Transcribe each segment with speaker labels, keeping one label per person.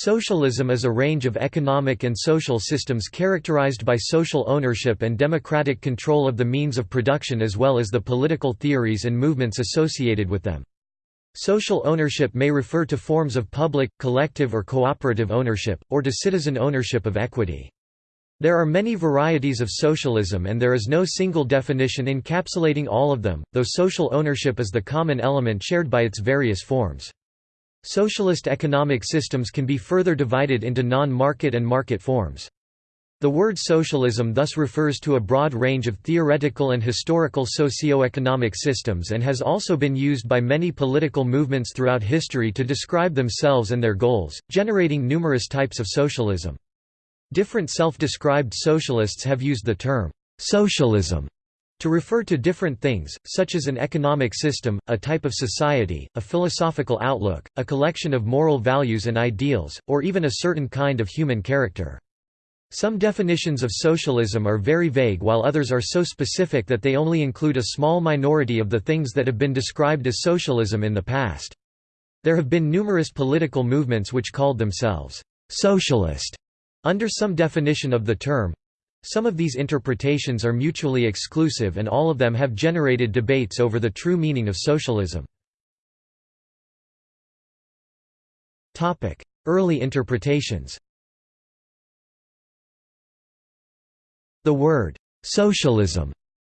Speaker 1: Socialism is a range of economic and social systems characterized by social ownership and democratic control of the means of production as well as the political theories and movements associated with them. Social ownership may refer to forms of public, collective or cooperative ownership, or to citizen ownership of equity. There are many varieties of socialism and there is no single definition encapsulating all of them, though social ownership is the common element shared by its various forms. Socialist economic systems can be further divided into non-market and market forms. The word socialism thus refers to a broad range of theoretical and historical socio-economic systems and has also been used by many political movements throughout history to describe themselves and their goals, generating numerous types of socialism. Different self-described socialists have used the term socialism to refer to different things, such as an economic system, a type of society, a philosophical outlook, a collection of moral values and ideals, or even a certain kind of human character. Some definitions of socialism are very vague while others are so specific that they only include a small minority of the things that have been described as socialism in the past. There have been numerous political movements which called themselves socialist under some definition of the term, some of these interpretations are mutually exclusive and all of them have generated debates over the true meaning of socialism. Early interpretations The word, "'socialism'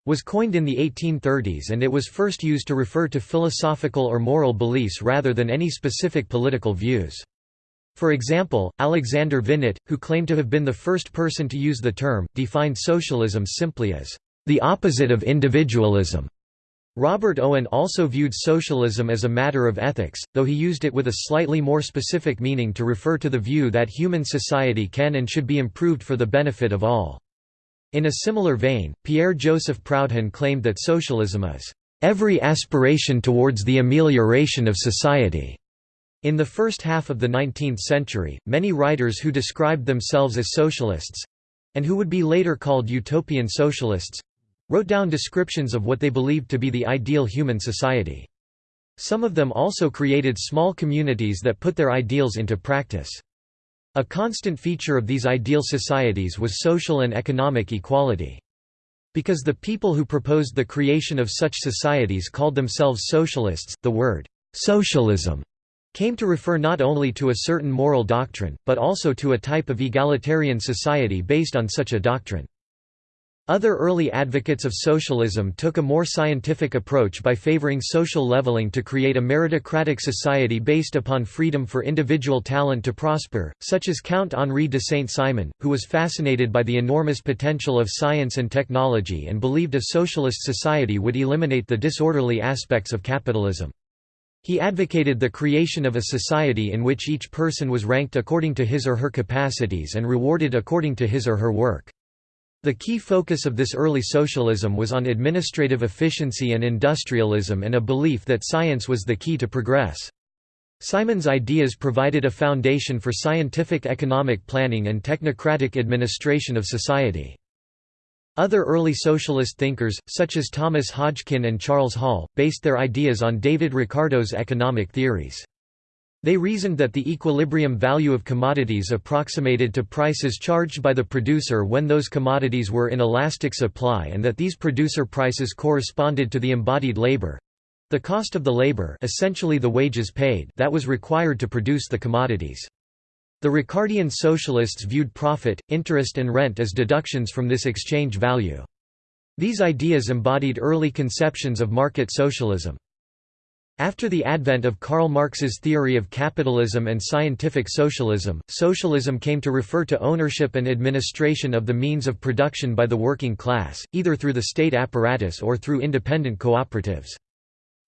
Speaker 1: was coined in the 1830s and it was first used to refer to philosophical or moral beliefs rather than any specific political views. For example, Alexander Vinet, who claimed to have been the first person to use the term, defined socialism simply as the opposite of individualism. Robert Owen also viewed socialism as a matter of ethics, though he used it with a slightly more specific meaning to refer to the view that human society can and should be improved for the benefit of all. In a similar vein, Pierre-Joseph Proudhon claimed that socialism is every aspiration towards the amelioration of society. In the first half of the 19th century, many writers who described themselves as socialists—and who would be later called utopian socialists—wrote down descriptions of what they believed to be the ideal human society. Some of them also created small communities that put their ideals into practice. A constant feature of these ideal societies was social and economic equality. Because the people who proposed the creation of such societies called themselves socialists, the word «socialism» came to refer not only to a certain moral doctrine, but also to a type of egalitarian society based on such a doctrine. Other early advocates of socialism took a more scientific approach by favoring social leveling to create a meritocratic society based upon freedom for individual talent to prosper, such as Count Henri de Saint-Simon, who was fascinated by the enormous potential of science and technology and believed a socialist society would eliminate the disorderly aspects of capitalism. He advocated the creation of a society in which each person was ranked according to his or her capacities and rewarded according to his or her work. The key focus of this early socialism was on administrative efficiency and industrialism and a belief that science was the key to progress. Simon's ideas provided a foundation for scientific economic planning and technocratic administration of society. Other early socialist thinkers, such as Thomas Hodgkin and Charles Hall, based their ideas on David Ricardo's economic theories. They reasoned that the equilibrium value of commodities approximated to prices charged by the producer when those commodities were in elastic supply and that these producer prices corresponded to the embodied labor—the cost of the labor essentially the wages paid that was required to produce the commodities. The Ricardian socialists viewed profit, interest and rent as deductions from this exchange value. These ideas embodied early conceptions of market socialism. After the advent of Karl Marx's theory of capitalism and scientific socialism, socialism came to refer to ownership and administration of the means of production by the working class, either through the state apparatus or through independent cooperatives.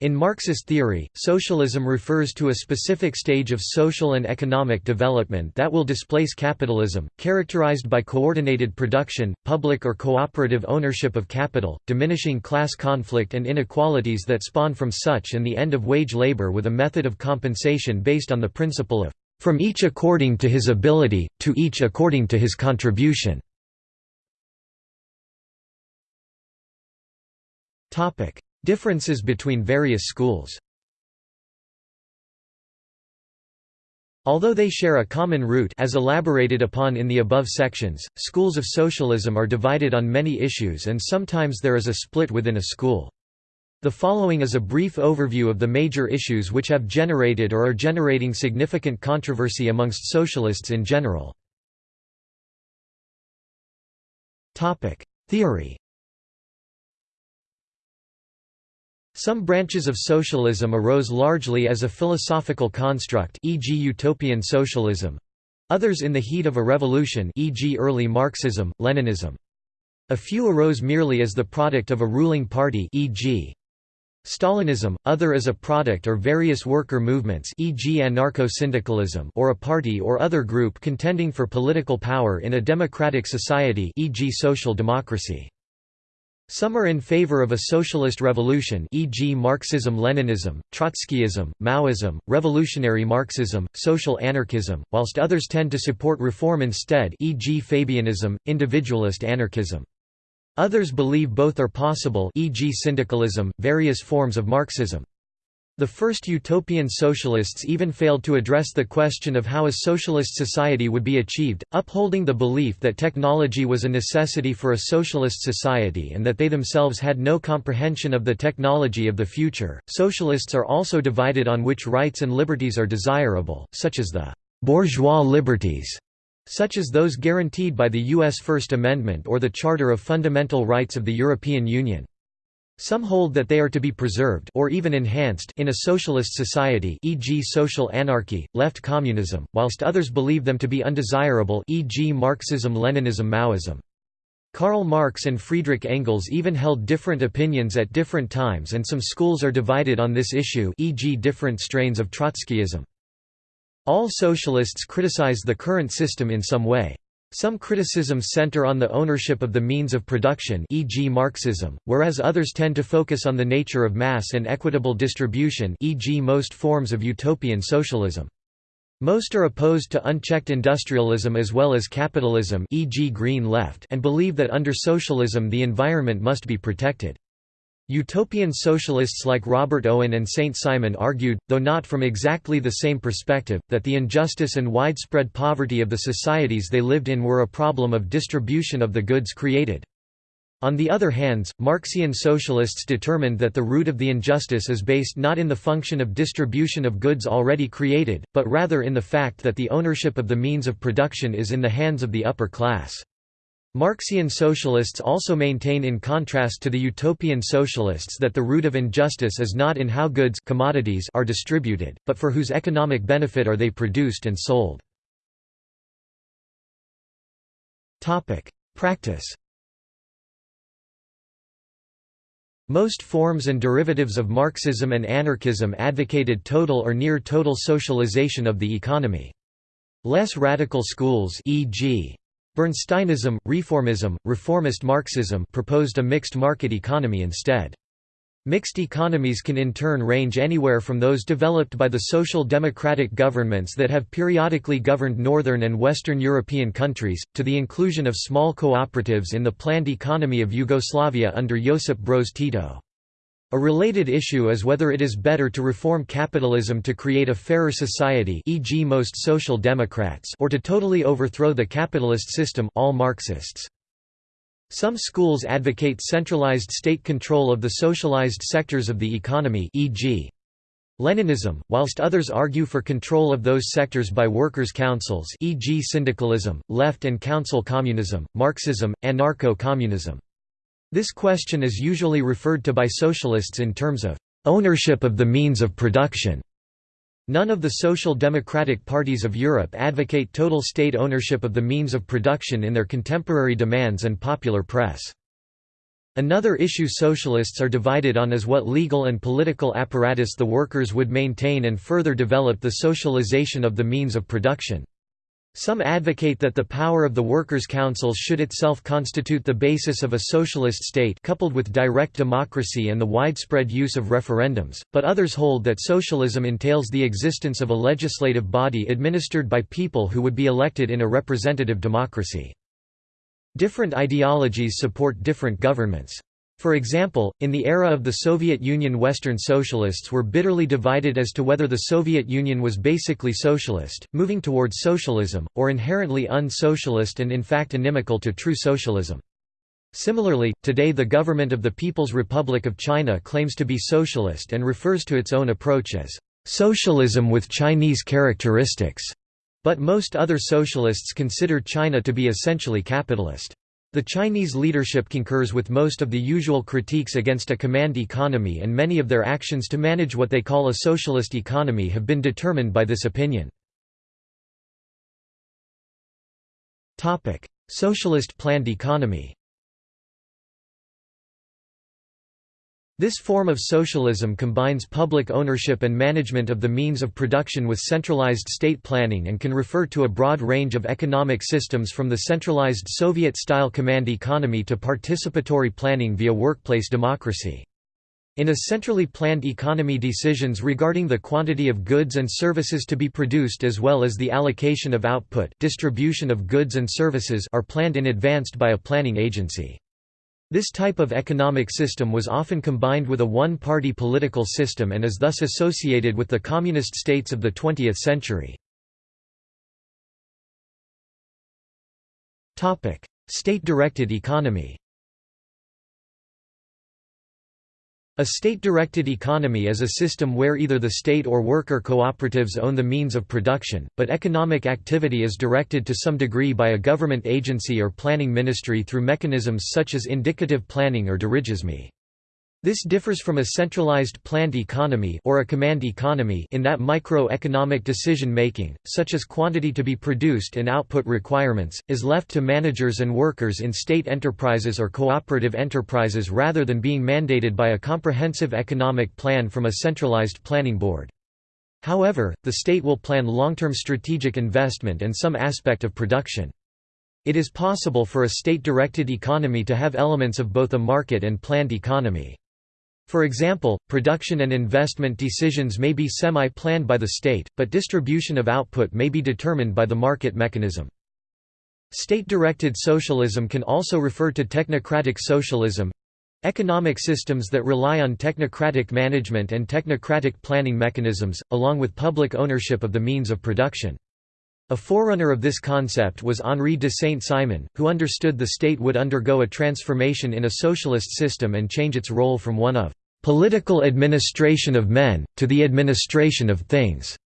Speaker 1: In Marxist theory, socialism refers to a specific stage of social and economic development that will displace capitalism, characterized by coordinated production, public or cooperative ownership of capital, diminishing class conflict and inequalities that spawn from such and the end of wage labor with a method of compensation based on the principle of, "...from each according to his ability, to each according to his contribution." Differences between various schools Although they share a common root as elaborated upon in the above sections, schools of socialism are divided on many issues and sometimes there is a split within a school. The following is a brief overview of the major issues which have generated or are generating significant controversy amongst socialists in general. Theory Some branches of socialism arose largely as a philosophical construct e.g. utopian socialism, others in the heat of a revolution e.g. early Marxism, Leninism. A few arose merely as the product of a ruling party e.g. Stalinism, other as a product or various worker movements e.g. anarcho-syndicalism or a party or other group contending for political power in a democratic society e.g. social democracy. Some are in favor of a socialist revolution e.g. Marxism-Leninism, Trotskyism, Maoism, revolutionary Marxism, social anarchism, whilst others tend to support reform instead e.g. Fabianism, individualist anarchism. Others believe both are possible e.g. syndicalism, various forms of Marxism. The first utopian socialists even failed to address the question of how a socialist society would be achieved, upholding the belief that technology was a necessity for a socialist society and that they themselves had no comprehension of the technology of the future. Socialists are also divided on which rights and liberties are desirable, such as the bourgeois liberties, such as those guaranteed by the U.S. First Amendment or the Charter of Fundamental Rights of the European Union. Some hold that they are to be preserved or even enhanced in a socialist society e.g. social anarchy, left communism, whilst others believe them to be undesirable e.g. Marxism-Leninism Maoism. Karl Marx and Friedrich Engels even held different opinions at different times and some schools are divided on this issue e.g. different strains of Trotskyism. All socialists criticize the current system in some way. Some criticisms center on the ownership of the means of production e.g. Marxism, whereas others tend to focus on the nature of mass and equitable distribution e.g. most forms of utopian socialism. Most are opposed to unchecked industrialism as well as capitalism e.g. Green Left and believe that under socialism the environment must be protected. Utopian socialists like Robert Owen and Saint Simon argued, though not from exactly the same perspective, that the injustice and widespread poverty of the societies they lived in were a problem of distribution of the goods created. On the other hand, Marxian socialists determined that the root of the injustice is based not in the function of distribution of goods already created, but rather in the fact that the ownership of the means of production is in the hands of the upper class. Marxian socialists also maintain in contrast to the utopian socialists that the root of injustice is not in how goods commodities are distributed, but for whose economic benefit are they produced and sold. Practice Most forms and derivatives of Marxism and anarchism advocated total or near-total socialization of the economy. Less radical schools e.g. Bernsteinism, reformism, reformist Marxism proposed a mixed market economy instead. Mixed economies can in turn range anywhere from those developed by the social democratic governments that have periodically governed northern and western European countries, to the inclusion of small cooperatives in the planned economy of Yugoslavia under Josip Broz Tito. A related issue is whether it is better to reform capitalism to create a fairer society e.g. most social democrats or to totally overthrow the capitalist system all Marxists. Some schools advocate centralized state control of the socialized sectors of the economy e.g. Leninism, whilst others argue for control of those sectors by workers' councils e.g. syndicalism, left and council communism, Marxism, anarcho-communism. This question is usually referred to by socialists in terms of ownership of the means of production. None of the social democratic parties of Europe advocate total state ownership of the means of production in their contemporary demands and popular press. Another issue socialists are divided on is what legal and political apparatus the workers would maintain and further develop the socialization of the means of production. Some advocate that the power of the workers' councils should itself constitute the basis of a socialist state coupled with direct democracy and the widespread use of referendums, but others hold that socialism entails the existence of a legislative body administered by people who would be elected in a representative democracy. Different ideologies support different governments. For example, in the era of the Soviet Union Western socialists were bitterly divided as to whether the Soviet Union was basically socialist, moving towards socialism, or inherently un-socialist and in fact inimical to true socialism. Similarly, today the government of the People's Republic of China claims to be socialist and refers to its own approach as socialism with Chinese characteristics, but most other socialists consider China to be essentially capitalist. The Chinese leadership concurs with most of the usual critiques against a command economy and many of their actions to manage what they call a socialist economy have been determined by this opinion. Socialist planned economy This form of socialism combines public ownership and management of the means of production with centralized state planning and can refer to a broad range of economic systems from the centralized Soviet-style command economy to participatory planning via workplace democracy. In a centrally planned economy decisions regarding the quantity of goods and services to be produced as well as the allocation of output distribution of goods and services are planned in advance by a planning agency. This type of economic system was often combined with a one-party political system and is thus associated with the communist states of the 20th century. State-directed economy A state-directed economy is a system where either the state or worker cooperatives own the means of production, but economic activity is directed to some degree by a government agency or planning ministry through mechanisms such as indicative planning or dirigisme. This differs from a centralized planned economy or a command economy in that micro-economic decision-making, such as quantity to be produced and output requirements, is left to managers and workers in state enterprises or cooperative enterprises rather than being mandated by a comprehensive economic plan from a centralized planning board. However, the state will plan long-term strategic investment and some aspect of production. It is possible for a state-directed economy to have elements of both a market and planned economy. For example, production and investment decisions may be semi-planned by the state, but distribution of output may be determined by the market mechanism. State-directed socialism can also refer to technocratic socialism economic systems that rely on technocratic management and technocratic planning mechanisms, along with public ownership of the means of production. A forerunner of this concept was Henri de Saint-Simon, who understood the state would undergo a transformation in a socialist system and change its role from one of political administration of men, to the administration of things.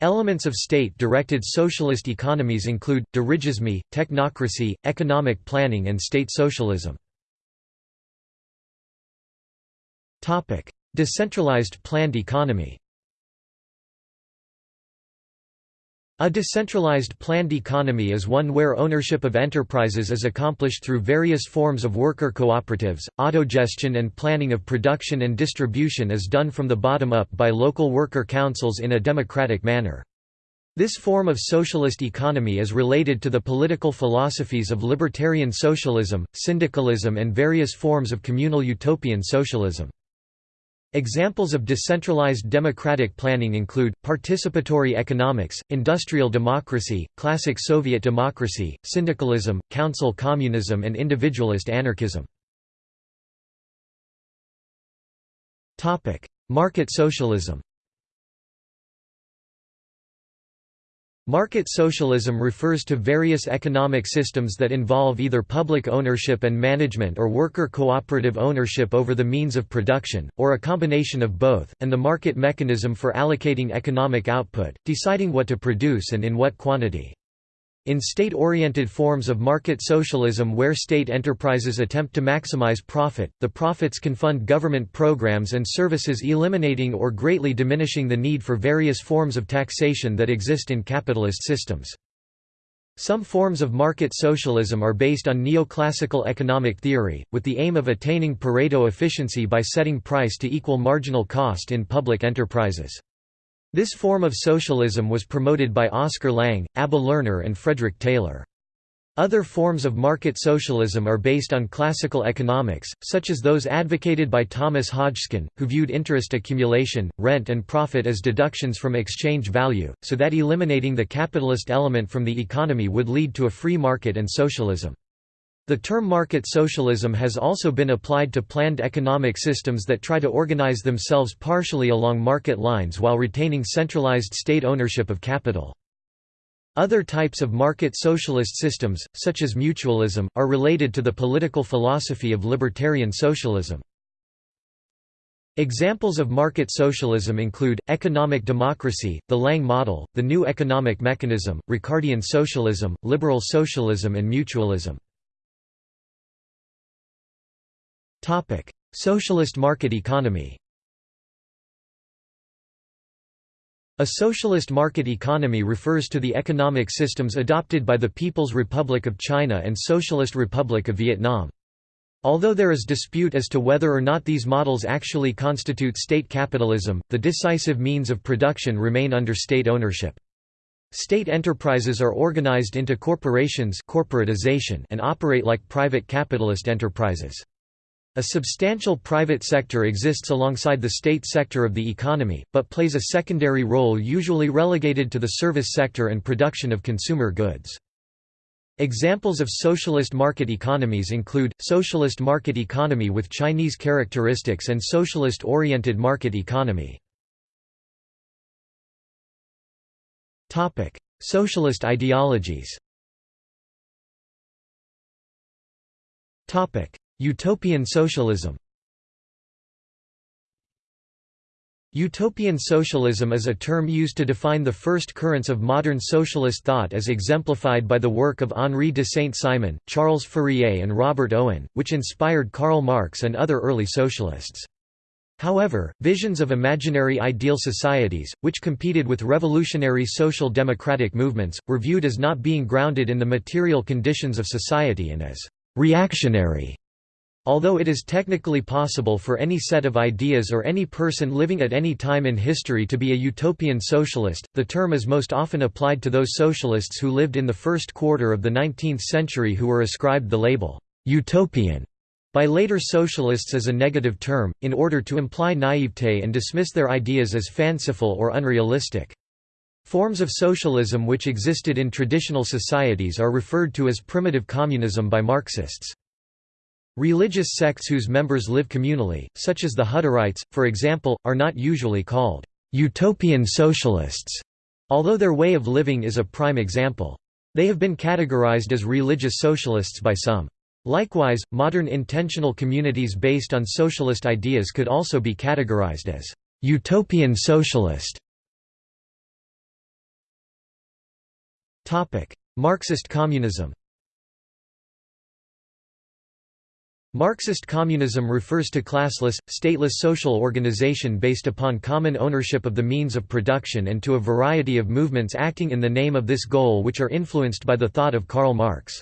Speaker 1: Elements of state-directed socialist economies include, dirigisme, technocracy, economic planning and state socialism. Decentralized planned economy A decentralized planned economy is one where ownership of enterprises is accomplished through various forms of worker cooperatives. Autogestion and planning of production and distribution is done from the bottom up by local worker councils in a democratic manner. This form of socialist economy is related to the political philosophies of libertarian socialism, syndicalism and various forms of communal utopian socialism. Examples of decentralized democratic planning include, participatory economics, industrial democracy, classic Soviet democracy, syndicalism, council communism and individualist anarchism. Market socialism Market socialism refers to various economic systems that involve either public ownership and management or worker cooperative ownership over the means of production, or a combination of both, and the market mechanism for allocating economic output, deciding what to produce and in what quantity. In state-oriented forms of market socialism where state enterprises attempt to maximize profit, the profits can fund government programs and services eliminating or greatly diminishing the need for various forms of taxation that exist in capitalist systems. Some forms of market socialism are based on neoclassical economic theory, with the aim of attaining Pareto efficiency by setting price to equal marginal cost in public enterprises. This form of socialism was promoted by Oscar Lange, Abba Lerner and Frederick Taylor. Other forms of market socialism are based on classical economics, such as those advocated by Thomas Hodgkin, who viewed interest accumulation, rent and profit as deductions from exchange value, so that eliminating the capitalist element from the economy would lead to a free market and socialism. The term market socialism has also been applied to planned economic systems that try to organize themselves partially along market lines while retaining centralized state ownership of capital. Other types of market socialist systems, such as mutualism, are related to the political philosophy of libertarian socialism. Examples of market socialism include, economic democracy, the Lange model, the new economic mechanism, Ricardian socialism, liberal socialism and mutualism. Socialist market economy A socialist market economy refers to the economic systems adopted by the People's Republic of China and Socialist Republic of Vietnam. Although there is dispute as to whether or not these models actually constitute state capitalism, the decisive means of production remain under state ownership. State enterprises are organized into corporations corporatization and operate like private capitalist enterprises. A substantial private sector exists alongside the state sector of the economy, but plays a secondary role usually relegated to the service sector and production of consumer goods. Examples of socialist market economies include, socialist market economy with Chinese characteristics and socialist-oriented market economy. Socialist ideologies Utopian socialism Utopian socialism is a term used to define the first currents of modern socialist thought as exemplified by the work of Henri de Saint-Simon, Charles Fourier and Robert Owen, which inspired Karl Marx and other early socialists. However, visions of imaginary ideal societies, which competed with revolutionary social democratic movements, were viewed as not being grounded in the material conditions of society and as «reactionary» Although it is technically possible for any set of ideas or any person living at any time in history to be a utopian socialist, the term is most often applied to those socialists who lived in the first quarter of the 19th century who were ascribed the label, "'utopian' by later socialists as a negative term, in order to imply naivete and dismiss their ideas as fanciful or unrealistic. Forms of socialism which existed in traditional societies are referred to as primitive communism by Marxists. Religious sects whose members live communally, such as the Hutterites, for example, are not usually called «utopian socialists», although their way of living is a prime example. They have been categorized as religious socialists by some. Likewise, modern intentional communities based on socialist ideas could also be categorized as «utopian socialist». Marxist communism Marxist communism refers to classless, stateless social organization based upon common ownership of the means of production and to a variety of movements acting in the name of this goal which are influenced by the thought of Karl Marx.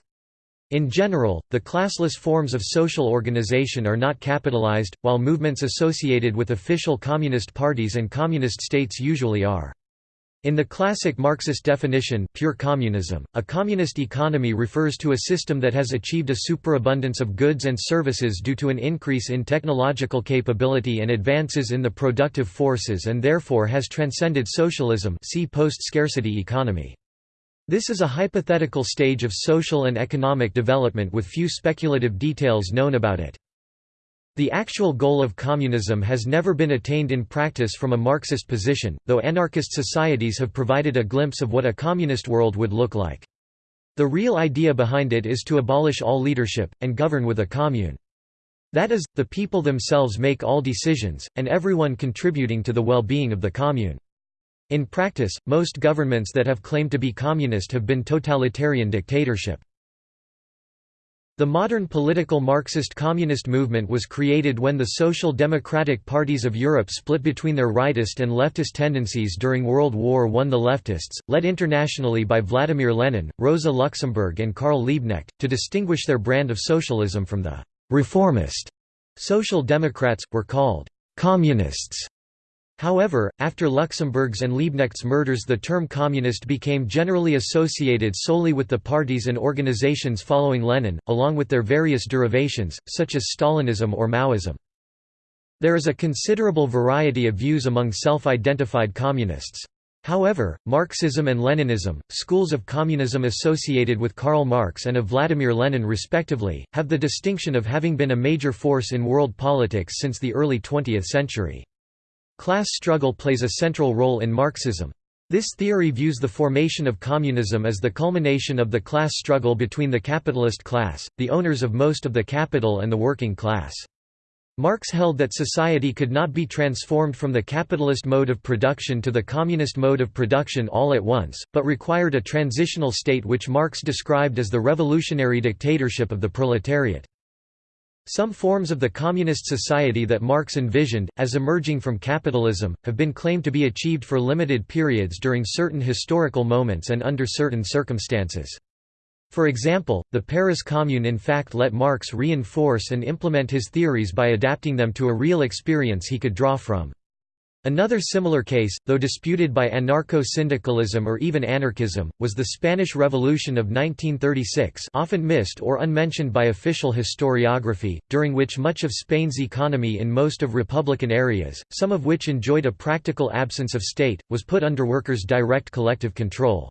Speaker 1: In general, the classless forms of social organization are not capitalized, while movements associated with official communist parties and communist states usually are. In the classic Marxist definition pure communism, a communist economy refers to a system that has achieved a superabundance of goods and services due to an increase in technological capability and advances in the productive forces and therefore has transcended socialism see post-scarcity economy. This is a hypothetical stage of social and economic development with few speculative details known about it. The actual goal of communism has never been attained in practice from a Marxist position, though anarchist societies have provided a glimpse of what a communist world would look like. The real idea behind it is to abolish all leadership, and govern with a commune. That is, the people themselves make all decisions, and everyone contributing to the well-being of the commune. In practice, most governments that have claimed to be communist have been totalitarian dictatorship. The modern political Marxist-communist movement was created when the social democratic parties of Europe split between their rightist and leftist tendencies during World War I. The leftists, led internationally by Vladimir Lenin, Rosa Luxemburg and Karl Liebknecht, to distinguish their brand of socialism from the «reformist» social democrats, were called «communists» However, after Luxemburg's and Liebknecht's murders the term communist became generally associated solely with the parties and organizations following Lenin, along with their various derivations, such as Stalinism or Maoism. There is a considerable variety of views among self-identified communists. However, Marxism and Leninism, schools of communism associated with Karl Marx and of Vladimir Lenin respectively, have the distinction of having been a major force in world politics since the early 20th century. Class struggle plays a central role in Marxism. This theory views the formation of communism as the culmination of the class struggle between the capitalist class, the owners of most of the capital and the working class. Marx held that society could not be transformed from the capitalist mode of production to the communist mode of production all at once, but required a transitional state which Marx described as the revolutionary dictatorship of the proletariat. Some forms of the communist society that Marx envisioned, as emerging from capitalism, have been claimed to be achieved for limited periods during certain historical moments and under certain circumstances. For example, the Paris Commune in fact let Marx reinforce and implement his theories by adapting them to a real experience he could draw from. Another similar case, though disputed by anarcho-syndicalism or even anarchism, was the Spanish Revolution of 1936 often missed or unmentioned by official historiography, during which much of Spain's economy in most of republican areas, some of which enjoyed a practical absence of state, was put under workers' direct collective control.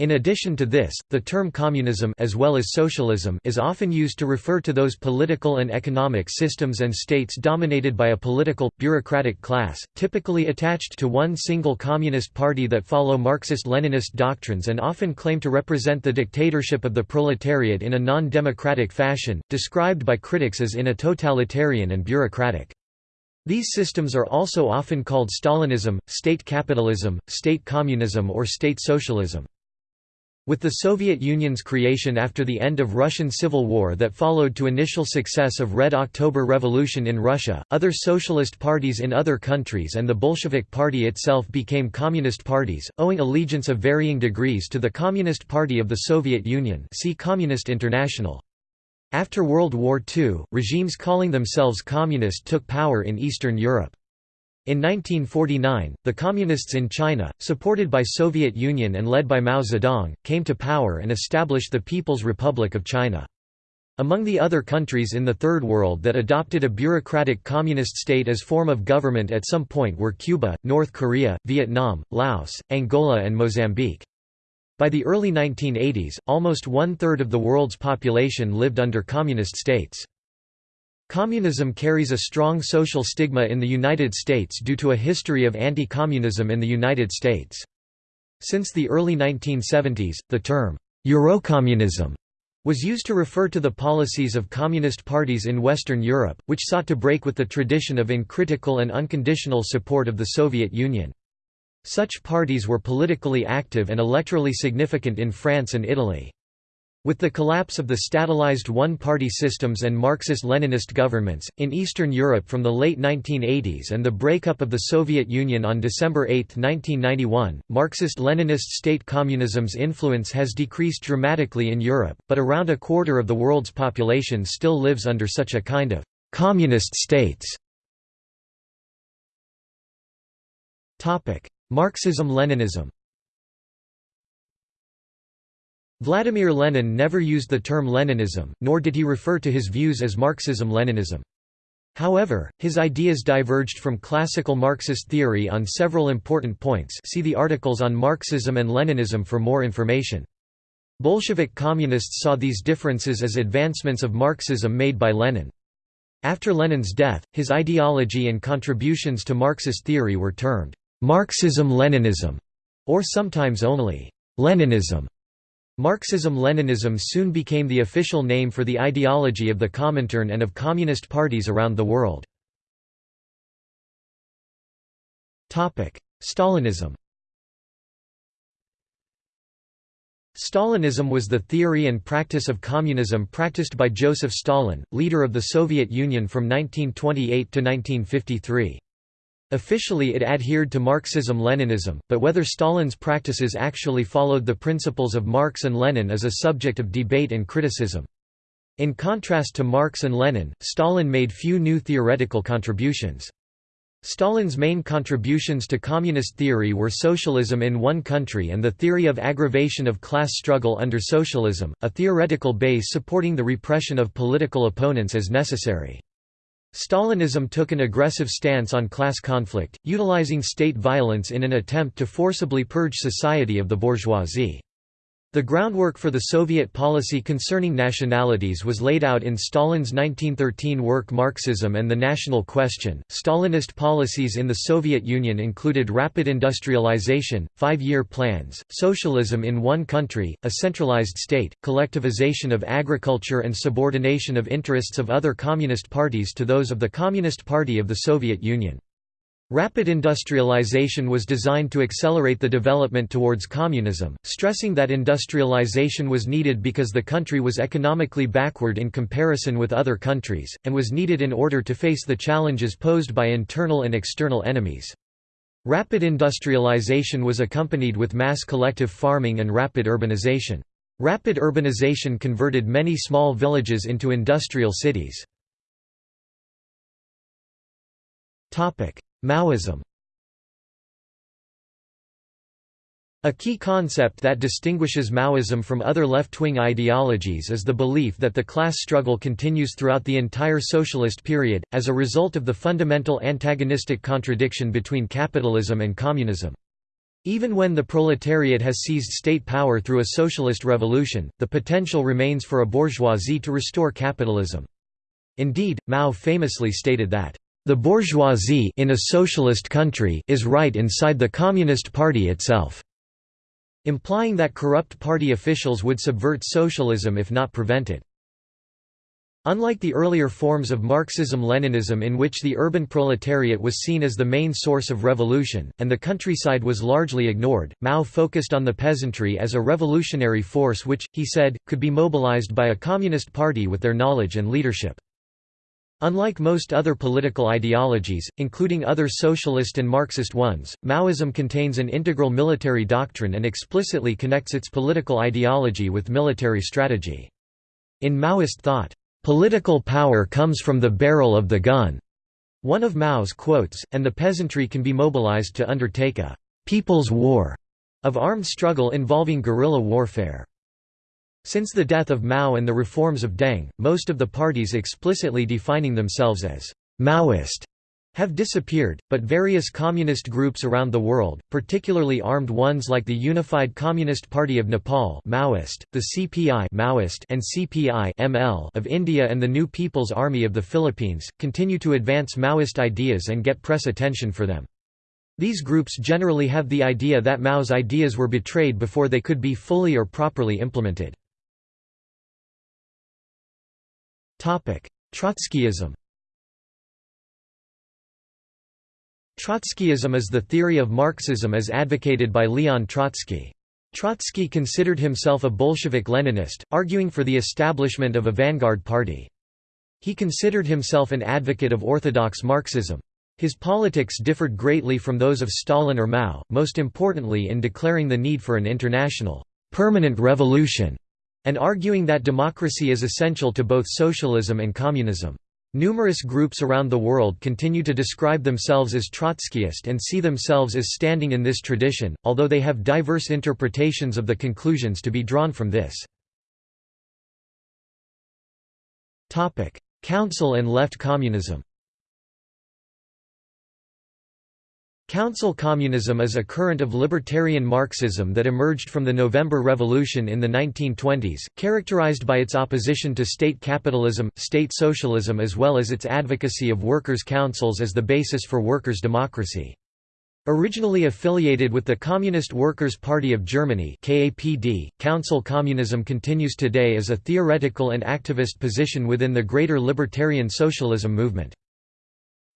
Speaker 1: In addition to this, the term communism as well as socialism is often used to refer to those political and economic systems and states dominated by a political, bureaucratic class, typically attached to one single communist party that follow Marxist-Leninist doctrines and often claim to represent the dictatorship of the proletariat in a non-democratic fashion, described by critics as in a totalitarian and bureaucratic. These systems are also often called Stalinism, state capitalism, state communism or state socialism. With the Soviet Union's creation after the end of Russian Civil War that followed to initial success of Red October Revolution in Russia, other socialist parties in other countries and the Bolshevik Party itself became communist parties, owing allegiance of varying degrees to the Communist Party of the Soviet Union see Communist International. After World War II, regimes calling themselves communist took power in Eastern Europe. In 1949, the Communists in China, supported by Soviet Union and led by Mao Zedong, came to power and established the People's Republic of China. Among the other countries in the Third World that adopted a bureaucratic communist state as form of government at some point were Cuba, North Korea, Vietnam, Laos, Angola and Mozambique. By the early 1980s, almost one-third of the world's population lived under communist states. Communism carries a strong social stigma in the United States due to a history of anti-communism in the United States. Since the early 1970s, the term, Eurocommunism, was used to refer to the policies of communist parties in Western Europe, which sought to break with the tradition of uncritical and unconditional support of the Soviet Union. Such parties were politically active and electorally significant in France and Italy. With the collapse of the statalized one-party systems and Marxist-Leninist governments, in Eastern Europe from the late 1980s and the breakup of the Soviet Union on December 8, 1991, Marxist-Leninist state communism's influence has decreased dramatically in Europe, but around a quarter of the world's population still lives under such a kind of «communist states». Marxism-Leninism Vladimir Lenin never used the term Leninism, nor did he refer to his views as Marxism-Leninism. However, his ideas diverged from classical Marxist theory on several important points see the articles on Marxism and Leninism for more information. Bolshevik communists saw these differences as advancements of Marxism made by Lenin. After Lenin's death, his ideology and contributions to Marxist theory were termed Marxism-Leninism, or sometimes only Leninism. Marxism-Leninism soon became the official name for the ideology of the Comintern and of communist parties around the world. Stalinism Stalinism was the theory and practice of communism practiced by Joseph Stalin, leader of the Soviet Union from 1928 to 1953. Officially it adhered to Marxism-Leninism, but whether Stalin's practices actually followed the principles of Marx and Lenin is a subject of debate and criticism. In contrast to Marx and Lenin, Stalin made few new theoretical contributions. Stalin's main contributions to communist theory were socialism in one country and the theory of aggravation of class struggle under socialism, a theoretical base supporting the repression of political opponents as necessary. Stalinism took an aggressive stance on class conflict, utilizing state violence in an attempt to forcibly purge society of the bourgeoisie. The groundwork for the Soviet policy concerning nationalities was laid out in Stalin's 1913 work Marxism and the National Question. Stalinist policies in the Soviet Union included rapid industrialization, five year plans, socialism in one country, a centralized state, collectivization of agriculture, and subordination of interests of other communist parties to those of the Communist Party of the Soviet Union. Rapid industrialization was designed to accelerate the development towards communism, stressing that industrialization was needed because the country was economically backward in comparison with other countries, and was needed in order to face the challenges posed by internal and external enemies. Rapid industrialization was accompanied with mass collective farming and rapid urbanization. Rapid urbanization converted many small villages into industrial cities. Maoism A key concept that distinguishes Maoism from other left-wing ideologies is the belief that the class struggle continues throughout the entire socialist period, as a result of the fundamental antagonistic contradiction between capitalism and communism. Even when the proletariat has seized state power through a socialist revolution, the potential remains for a bourgeoisie to restore capitalism. Indeed, Mao famously stated that the bourgeoisie in a socialist country is right inside the Communist Party itself, implying that corrupt party officials would subvert socialism if not prevented. Unlike the earlier forms of Marxism-Leninism in which the urban proletariat was seen as the main source of revolution, and the countryside was largely ignored, Mao focused on the peasantry as a revolutionary force which, he said, could be mobilized by a communist party with their knowledge and leadership. Unlike most other political ideologies, including other socialist and Marxist ones, Maoism contains an integral military doctrine and explicitly connects its political ideology with military strategy. In Maoist thought, "...political power comes from the barrel of the gun." One of Mao's quotes, and the peasantry can be mobilized to undertake a «people's war» of armed struggle involving guerrilla warfare. Since the death of Mao and the reforms of Deng, most of the parties explicitly defining themselves as Maoist have disappeared, but various communist groups around the world, particularly armed ones like the Unified Communist Party of Nepal Maoist, the CPI Maoist and CPI ML of India and the New People's Army of the Philippines, continue to advance Maoist ideas and get press attention for them. These groups generally have the idea that Mao's ideas were betrayed before they could be fully or properly implemented. Trotskyism Trotskyism is the theory of Marxism as advocated by Leon Trotsky. Trotsky considered himself a Bolshevik-Leninist, arguing for the establishment of a vanguard party. He considered himself an advocate of orthodox Marxism. His politics differed greatly from those of Stalin or Mao, most importantly in declaring the need for an international, permanent revolution and arguing that democracy is essential to both socialism and communism. Numerous groups around the world continue to describe themselves as Trotskyist and see themselves as standing in this tradition, although they have diverse interpretations of the conclusions to be drawn from this. Council and left communism Council communism is a current of libertarian Marxism that emerged from the November Revolution in the 1920s, characterized by its opposition to state capitalism, state socialism as well as its advocacy of workers' councils as the basis for workers' democracy. Originally affiliated with the Communist Workers' Party of Germany KAPD, council communism continues today as a theoretical and activist position within the greater libertarian socialism movement.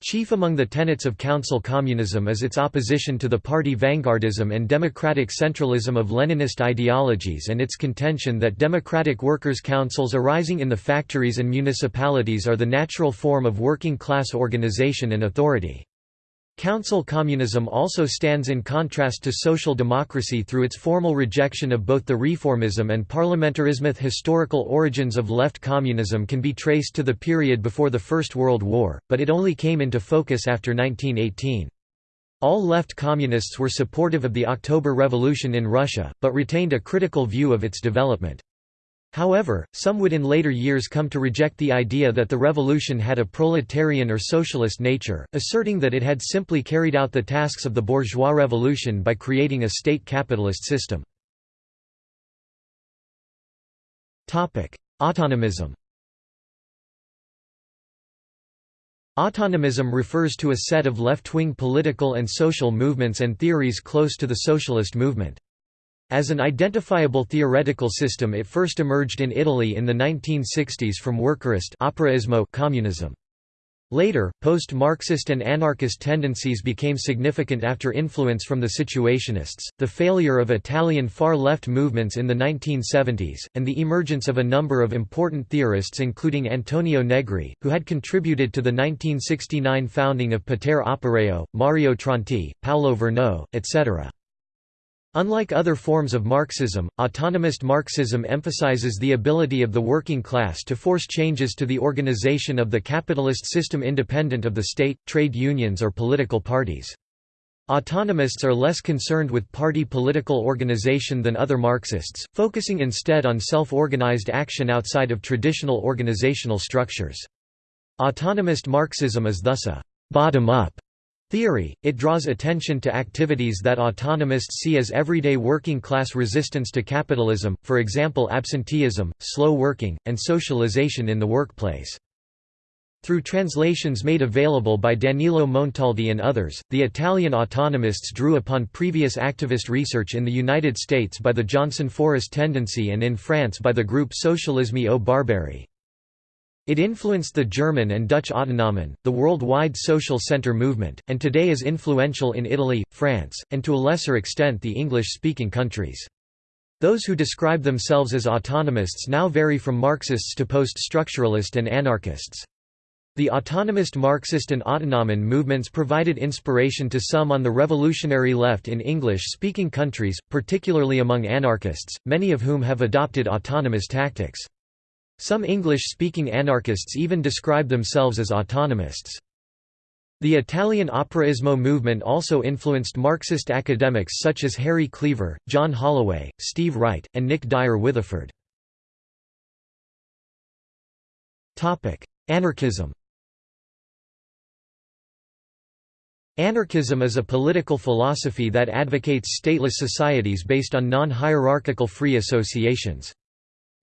Speaker 1: Chief among the tenets of council communism is its opposition to the party vanguardism and democratic centralism of Leninist ideologies and its contention that democratic workers' councils arising in the factories and municipalities are the natural form of working-class organization and authority. Council communism also stands in contrast to social democracy through its formal rejection of both the reformism and parliamentarism. Historical origins of left communism can be traced to the period before the First World War, but it only came into focus after 1918. All left communists were supportive of the October Revolution in Russia, but retained a critical view of its development. However, some would in later years come to reject the idea that the revolution had a proletarian or socialist nature, asserting that it had simply carried out the tasks of the bourgeois revolution by creating a state capitalist system. Autonomism Autonomism refers to a set of left-wing political and social movements and theories close to the socialist movement. As an identifiable theoretical system it first emerged in Italy in the 1960s from workerist operaismo communism. Later, post-Marxist and anarchist tendencies became significant after influence from the Situationists, the failure of Italian far-left movements in the 1970s, and the emergence of a number of important theorists including Antonio Negri, who had contributed to the 1969 founding of Potere Operaio, Mario Tronti, Paolo Virno, etc. Unlike other forms of Marxism, autonomist Marxism emphasizes the ability of the working class to force changes to the organization of the capitalist system independent of the state, trade unions or political parties. Autonomists are less concerned with party political organization than other Marxists, focusing instead on self-organized action outside of traditional organizational structures. Autonomist Marxism is thus a «bottom-up» theory, it draws attention to activities that autonomists see as everyday working-class resistance to capitalism, for example absenteeism, slow working, and socialization in the workplace. Through translations made available by Danilo Montaldi and others, the Italian autonomists drew upon previous activist research in the United States by the Johnson Forest Tendency and in France by the group Socialisme ou Barbarie. It influenced the German and Dutch Autonomen, the worldwide social center movement, and today is influential in Italy, France, and to a lesser extent the English-speaking countries. Those who describe themselves as autonomists now vary from Marxists to post-structuralist and anarchists. The autonomist Marxist and Autonomen movements provided inspiration to some on the revolutionary left in English-speaking countries, particularly among anarchists, many of whom have adopted autonomous tactics. Some English-speaking anarchists even describe themselves as autonomists. The Italian Operaismo movement also influenced Marxist academics such as Harry Cleaver, John Holloway, Steve Wright, and Nick Dyer Witheford. Anarchism Anarchism is a political philosophy that advocates stateless societies based on non-hierarchical free associations.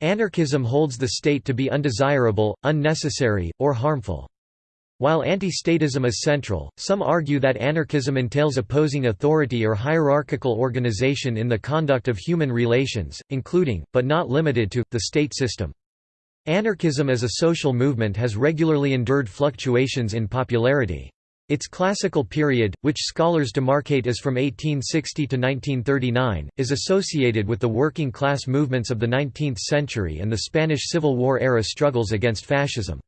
Speaker 1: Anarchism holds the state to be undesirable, unnecessary, or harmful. While anti-statism is central, some argue that anarchism entails opposing authority or hierarchical organization in the conduct of human relations, including, but not limited to, the state system. Anarchism as a social movement has regularly endured fluctuations in popularity. Its classical period, which scholars demarcate as from 1860 to 1939, is associated with the working class movements of the 19th century and the Spanish Civil War era struggles against fascism.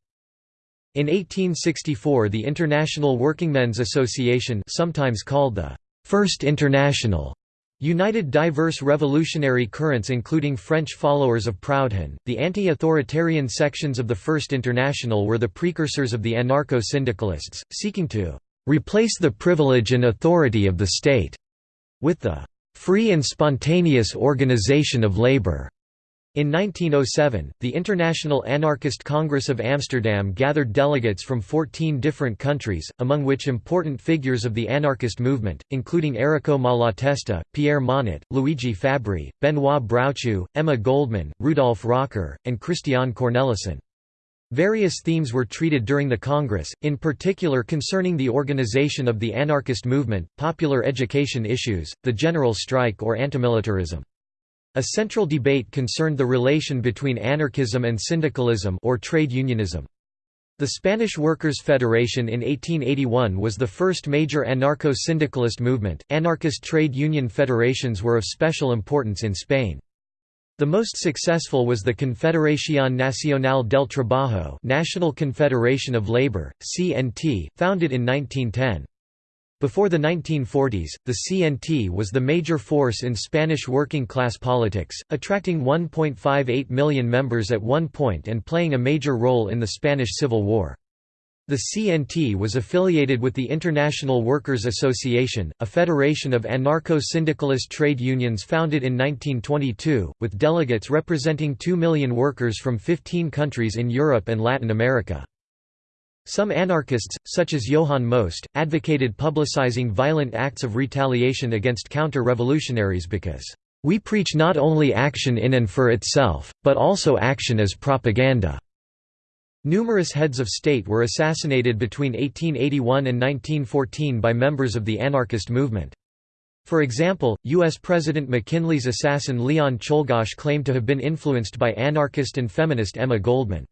Speaker 1: In 1864 the International Workingmen's Association sometimes called the First International United diverse revolutionary currents including French followers of Proudhon, the anti-authoritarian sections of the First International were the precursors of the anarcho-syndicalists, seeking to "...replace the privilege and authority of the state," with the "...free and spontaneous organization of labor." In 1907, the International Anarchist Congress of Amsterdam gathered delegates from 14 different countries, among which important figures of the anarchist movement, including Errico Malatesta, Pierre Monatte, Luigi Fabbri, Benoit Broutchoux, Emma Goldman, Rudolf Rocker, and Christian Cornelissen. Various themes were treated during the Congress, in particular concerning the organization of the anarchist movement, popular education issues, the general strike or antimilitarism. A central debate concerned the relation between anarchism and syndicalism or trade unionism. The Spanish Workers' Federation in 1881 was the first major anarcho-syndicalist movement. Anarchist trade union federations were of special importance in Spain. The most successful was the Confederación Nacional del Trabajo, National Confederation of Labor, (CNT), founded in 1910. Before the 1940s, the CNT was the major force in Spanish working-class politics, attracting 1.58 million members at one point and playing a major role in the Spanish Civil War. The CNT was affiliated with the International Workers' Association, a federation of anarcho-syndicalist trade unions founded in 1922, with delegates representing 2 million workers from 15 countries in Europe and Latin America. Some anarchists, such as Johann Most, advocated publicizing violent acts of retaliation against counter-revolutionaries because, "...we preach not only action in and for itself, but also action as propaganda." Numerous heads of state were assassinated between 1881 and 1914 by members of the anarchist movement. For example, U.S. President McKinley's assassin Leon Czolgosz claimed to have been influenced by anarchist and feminist Emma Goldman.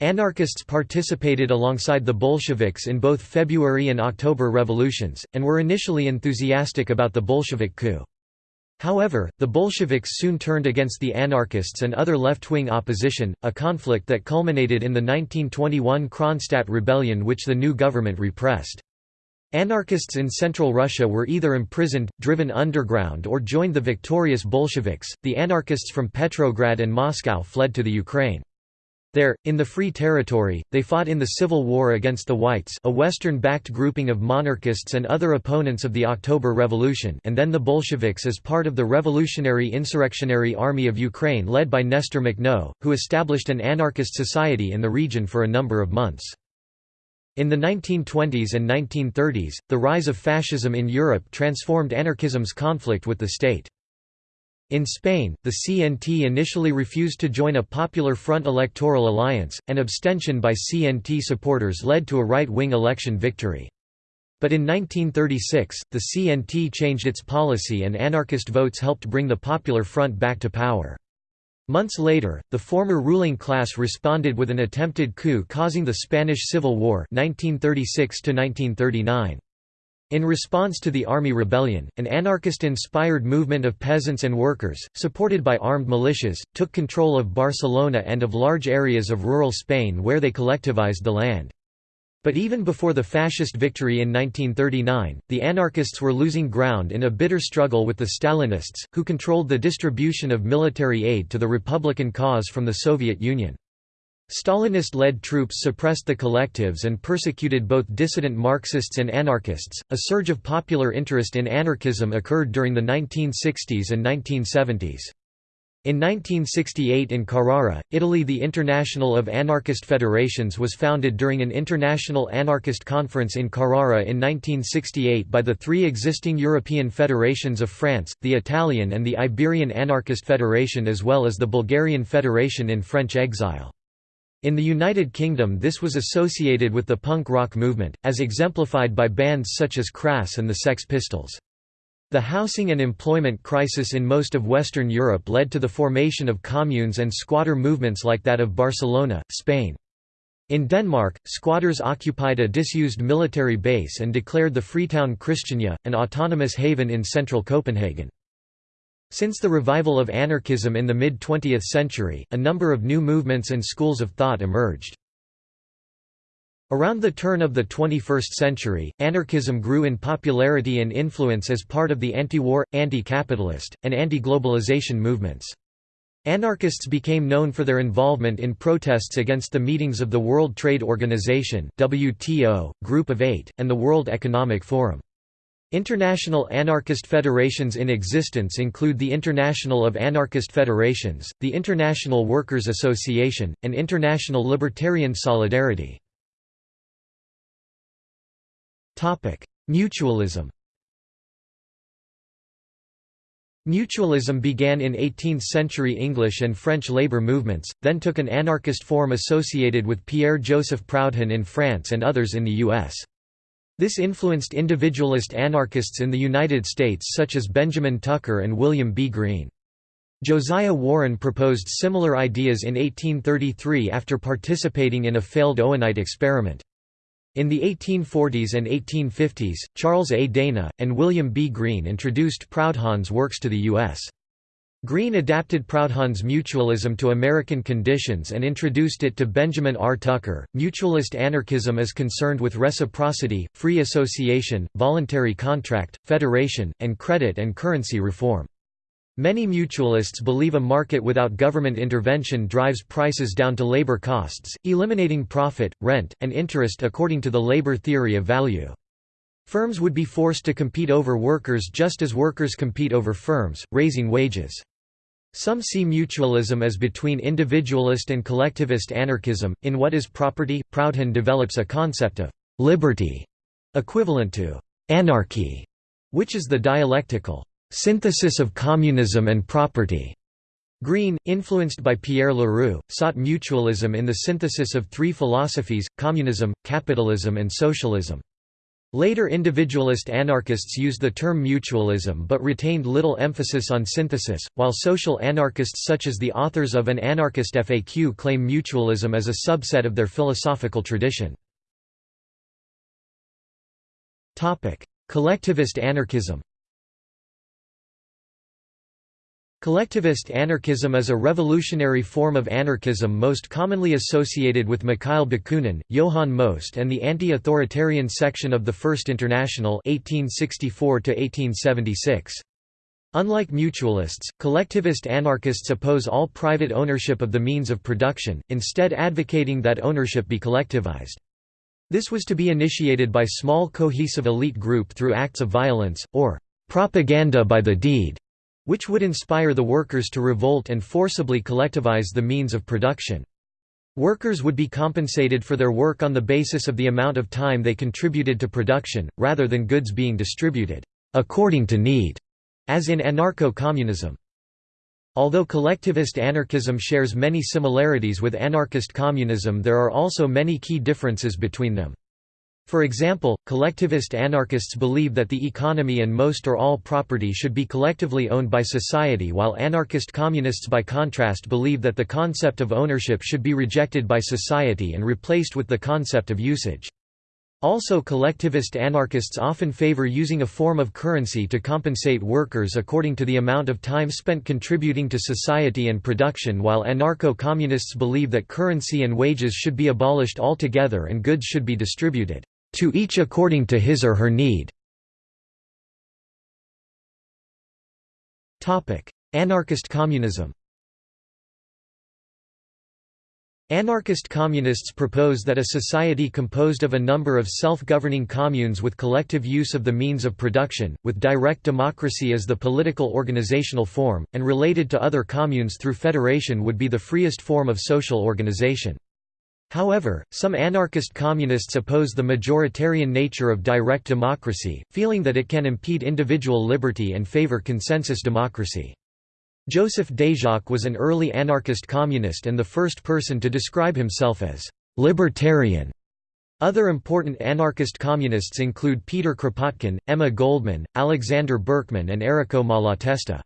Speaker 1: Anarchists participated alongside the Bolsheviks in both February and October revolutions, and were initially enthusiastic about the Bolshevik coup. However, the Bolsheviks soon turned against the anarchists and other left-wing opposition, a conflict that culminated in the 1921 Kronstadt rebellion which the new government repressed. Anarchists in central Russia were either imprisoned, driven underground or joined the victorious Bolsheviks. The anarchists from Petrograd and Moscow fled to the Ukraine. There, in the Free Territory, they fought in the Civil War against the Whites a Western-backed grouping of monarchists and other opponents of the October Revolution and then the Bolsheviks as part of the Revolutionary Insurrectionary Army of Ukraine led by Nestor Makhno, who established an anarchist society in the region for a number of months. In the 1920s and 1930s, the rise of fascism in Europe transformed anarchism's conflict with the state. In Spain, the CNT initially refused to join a Popular Front electoral alliance, and abstention by CNT supporters led to a right-wing election victory. But in 1936, the CNT changed its policy and anarchist votes helped bring the Popular Front back to power. Months later, the former ruling class responded with an attempted coup causing the Spanish Civil War 1936 -1939. In response to the army rebellion, an anarchist-inspired movement of peasants and workers, supported by armed militias, took control of Barcelona and of large areas of rural Spain where they collectivized the land. But even before the fascist victory in 1939, the anarchists were losing ground in a bitter struggle with the Stalinists, who controlled the distribution of military aid to the Republican cause from the Soviet Union. Stalinist-led troops suppressed the collectives and persecuted both dissident Marxists and anarchists. A surge of popular interest in anarchism occurred during the 1960s and 1970s. In 1968 in Carrara, Italy the International of Anarchist Federations was founded during an international anarchist conference in Carrara in 1968 by the three existing European federations of France, the Italian and the Iberian Anarchist Federation as well as the Bulgarian Federation in French exile. In the United Kingdom this was associated with the punk rock movement, as exemplified by bands such as Crass and the Sex Pistols. The housing and employment crisis in most of Western Europe led to the formation of communes and squatter movements like that of Barcelona, Spain. In Denmark, squatters occupied a disused military base and declared the Freetown Christiania, an autonomous haven in central Copenhagen. Since the revival of anarchism in the mid-20th century, a number of new movements and schools of thought emerged. Around the turn of the 21st century, anarchism grew in popularity and influence as part of the anti-war, anti-capitalist, and anti-globalization movements. Anarchists became known for their involvement in protests against the meetings of the World Trade Organization WTO, Group of Eight, and the World Economic Forum. International anarchist federations in existence include the International of Anarchist Federations, the International Workers' Association, and International Libertarian Solidarity. Mutualism Mutualism began in 18th-century English and French labor movements, then took an anarchist form associated with Pierre-Joseph Proudhon in France and others in the U.S. This influenced individualist anarchists in the United States such as Benjamin Tucker and William B. Greene. Josiah Warren proposed similar ideas in 1833 after participating in a failed Owenite experiment. In the 1840s and 1850s, Charles A. Dana, and William B. Greene introduced Proudhon's works to the U.S. Greene adapted Proudhon's mutualism to American conditions and introduced it to Benjamin R. Tucker. Mutualist anarchism is concerned with reciprocity, free association, voluntary contract, federation, and credit and currency reform. Many mutualists believe a market without government intervention drives prices down to labor costs, eliminating profit, rent, and interest according to the labor theory of value. Firms would be forced to compete over workers just as workers compete over firms, raising wages. Some see mutualism as between individualist and collectivist anarchism. In What is Property? Proudhon develops a concept of liberty, equivalent to anarchy, which is the dialectical synthesis of communism and property. Greene, influenced by Pierre Leroux, sought mutualism in the synthesis of three philosophies, communism, capitalism and socialism. Later individualist anarchists used the term mutualism but retained little emphasis on synthesis, while social anarchists such as the authors of An Anarchist FAQ claim mutualism as a subset of their philosophical tradition. Collectivist anarchism Collectivist anarchism is a revolutionary form of anarchism most commonly associated with Mikhail Bakunin, Johann Most and the anti-authoritarian section of the First International 1864 Unlike mutualists, collectivist anarchists oppose all private ownership of the means of production, instead advocating that ownership be collectivized. This was to be initiated by small cohesive elite group through acts of violence, or propaganda by the deed which would inspire the workers to revolt and forcibly collectivize the means of production. Workers would be compensated for their work on the basis of the amount of time they contributed to production, rather than goods being distributed according to need, as in anarcho-communism. Although collectivist anarchism shares many similarities with anarchist communism there are also many key differences between them. For example, collectivist anarchists believe that the economy and most or all property should be collectively owned by society while anarchist communists by contrast believe that the concept of ownership should be rejected by society and replaced with the concept of usage. Also collectivist anarchists often favor using a form of currency to compensate workers according to the amount of time spent contributing to society and production while anarcho-communists believe that currency and wages should be abolished altogether and goods should be distributed to each according to his or her need. Anarchist communism Anarchist communists propose that a society composed of a number of self-governing communes with collective use of the means of production, with direct democracy as the political organizational form, and related to other communes through federation would be the freest form of social organization. However, some anarchist communists oppose the majoritarian nature of direct democracy, feeling that it can impede individual liberty and favor consensus democracy. Joseph Déjacque was an early anarchist communist and the first person to describe himself as «libertarian». Other important anarchist communists include Peter Kropotkin, Emma Goldman, Alexander Berkman and Errico Malatesta.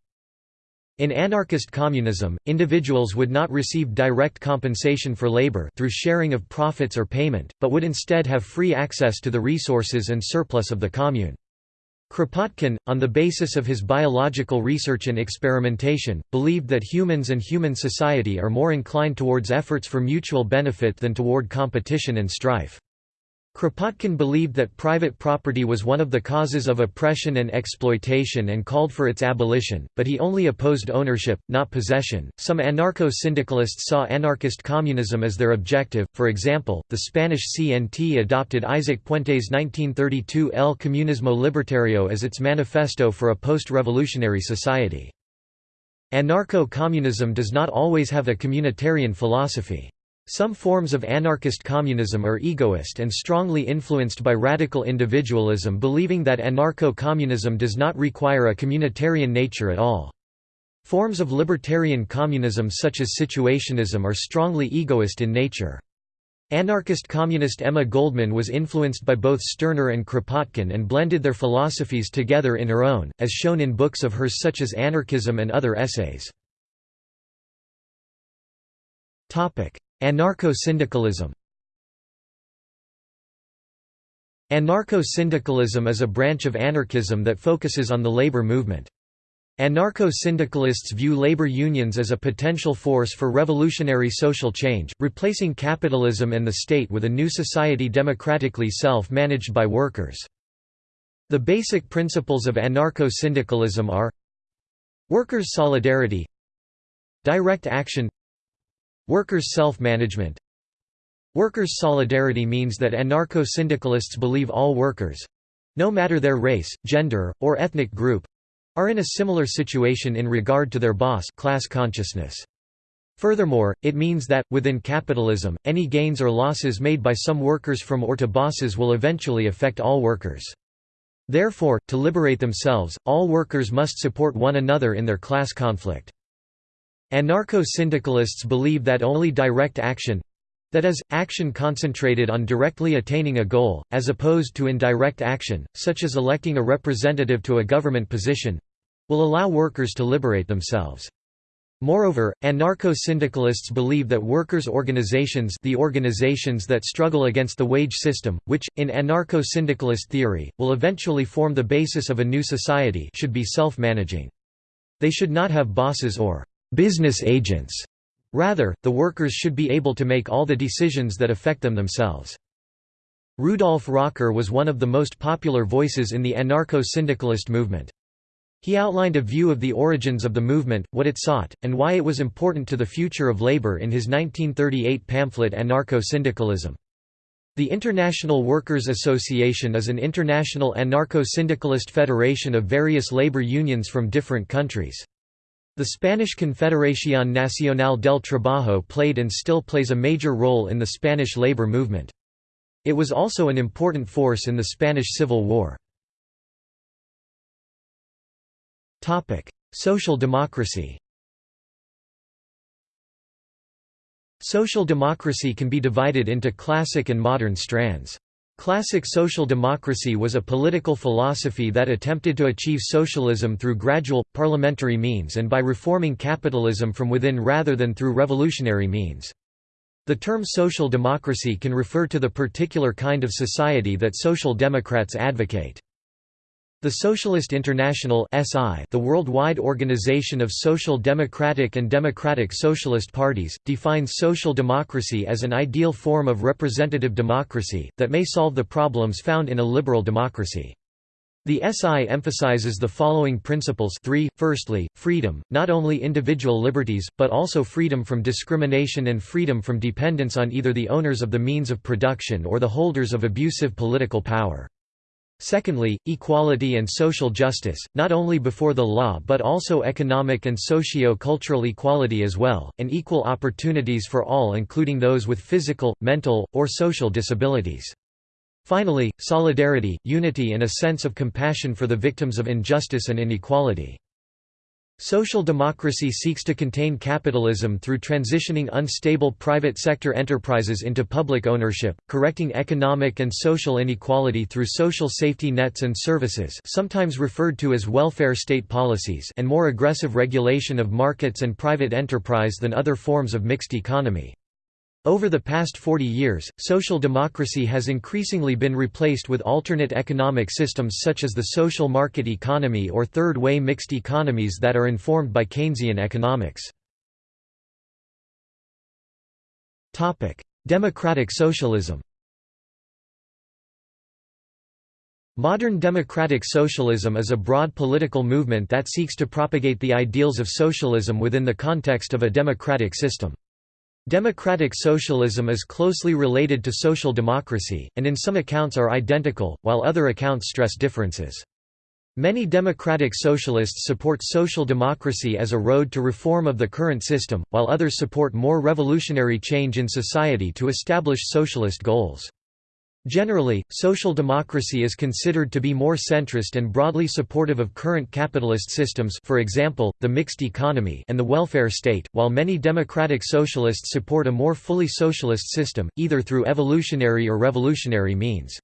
Speaker 1: In anarchist communism, individuals would not receive direct compensation for labor through sharing of profits or payment, but would instead have free access to the resources and surplus of the commune. Kropotkin, on the basis of his biological research and experimentation, believed that humans and human society are more inclined towards efforts for mutual benefit than toward competition and strife. Kropotkin believed that private property was one of the causes of oppression and exploitation and called for its abolition, but he only opposed ownership, not possession. Some anarcho syndicalists saw anarchist communism as their objective, for example, the Spanish CNT adopted Isaac Puente's 1932 El Comunismo Libertario as its manifesto for a post revolutionary society. Anarcho communism does not always have a communitarian philosophy. Some forms of anarchist communism are egoist and strongly influenced by radical individualism believing that anarcho-communism does not require a communitarian nature at all. Forms of libertarian communism such as situationism are strongly egoist in nature. Anarchist communist Emma Goldman was influenced by both Stirner and Kropotkin and blended their philosophies together in her own, as shown in books of hers such as Anarchism and other essays. Anarcho-syndicalism Anarcho-syndicalism is a branch of anarchism that focuses on the labor movement. Anarcho-syndicalists view labor unions as a potential force for revolutionary social change, replacing capitalism and the state with a new society democratically self-managed by workers. The basic principles of anarcho-syndicalism are Workers' solidarity Direct action Workers' self-management Workers' solidarity means that anarcho-syndicalists believe all workers—no matter their race, gender, or ethnic group—are in a similar situation in regard to their boss class consciousness. Furthermore, it means that, within capitalism, any gains or losses made by some workers from or to bosses will eventually affect all workers. Therefore, to liberate themselves, all workers must support one another in their class conflict. Anarcho-syndicalists believe that only direct action—that is, action concentrated on directly attaining a goal, as opposed to indirect action, such as electing a representative to a government position—will allow workers to liberate themselves. Moreover, anarcho-syndicalists believe that workers' organizations the organizations that struggle against the wage system, which, in anarcho-syndicalist theory, will eventually form the basis of a new society should be self-managing. They should not have bosses or «business agents». Rather, the workers should be able to make all the decisions that affect them themselves. Rudolf Rocker was one of the most popular voices in the anarcho-syndicalist movement. He outlined a view of the origins of the movement, what it sought, and why it was important to the future of labor in his 1938 pamphlet Anarcho-Syndicalism. The International Workers' Association is an international anarcho-syndicalist federation of various labor unions from different countries. The Spanish Confederación Nacional del Trabajo played and still plays a major role in the Spanish labor movement. It was also an important force in the Spanish Civil War. Social democracy Social democracy can be divided into classic and modern strands. Classic social democracy was a political philosophy that attempted to achieve socialism through gradual, parliamentary means and by reforming capitalism from within rather than through revolutionary means. The term social democracy can refer to the particular kind of society that social democrats advocate. The Socialist International (SI), the worldwide organization of social democratic and democratic socialist parties, defines social democracy as an ideal form of representative democracy that may solve the problems found in a liberal democracy. The SI emphasizes the following principles 3, firstly, freedom, not only individual liberties, but also freedom from discrimination and freedom from dependence on either the owners of the means of production or the holders of abusive political power. Secondly, equality and social justice, not only before the law but also economic and socio-cultural equality as well, and equal opportunities for all including those with physical, mental, or social disabilities. Finally, solidarity, unity and a sense of compassion for the victims of injustice and inequality. Social democracy seeks to contain capitalism through transitioning unstable private sector enterprises into public ownership, correcting economic and social inequality through social safety nets and services sometimes referred to as welfare state policies and more aggressive regulation of markets and private enterprise than other forms of mixed economy. Over the past 40 years, social democracy has increasingly been replaced with alternate economic systems such as the social market economy or third-way mixed economies that are informed by Keynesian economics. Democratic socialism Modern democratic socialism is a broad political movement that seeks to propagate the ideals of socialism within the context of a democratic system. Democratic socialism is closely related to social democracy, and in some accounts are identical, while other accounts stress differences. Many democratic socialists support social democracy as a road to reform of the current system, while others support more revolutionary change in society to establish socialist goals. Generally, social democracy is considered to be more centrist and broadly supportive of current capitalist systems for example, the mixed economy and the welfare state, while many democratic socialists support a more fully socialist system, either through evolutionary or revolutionary means.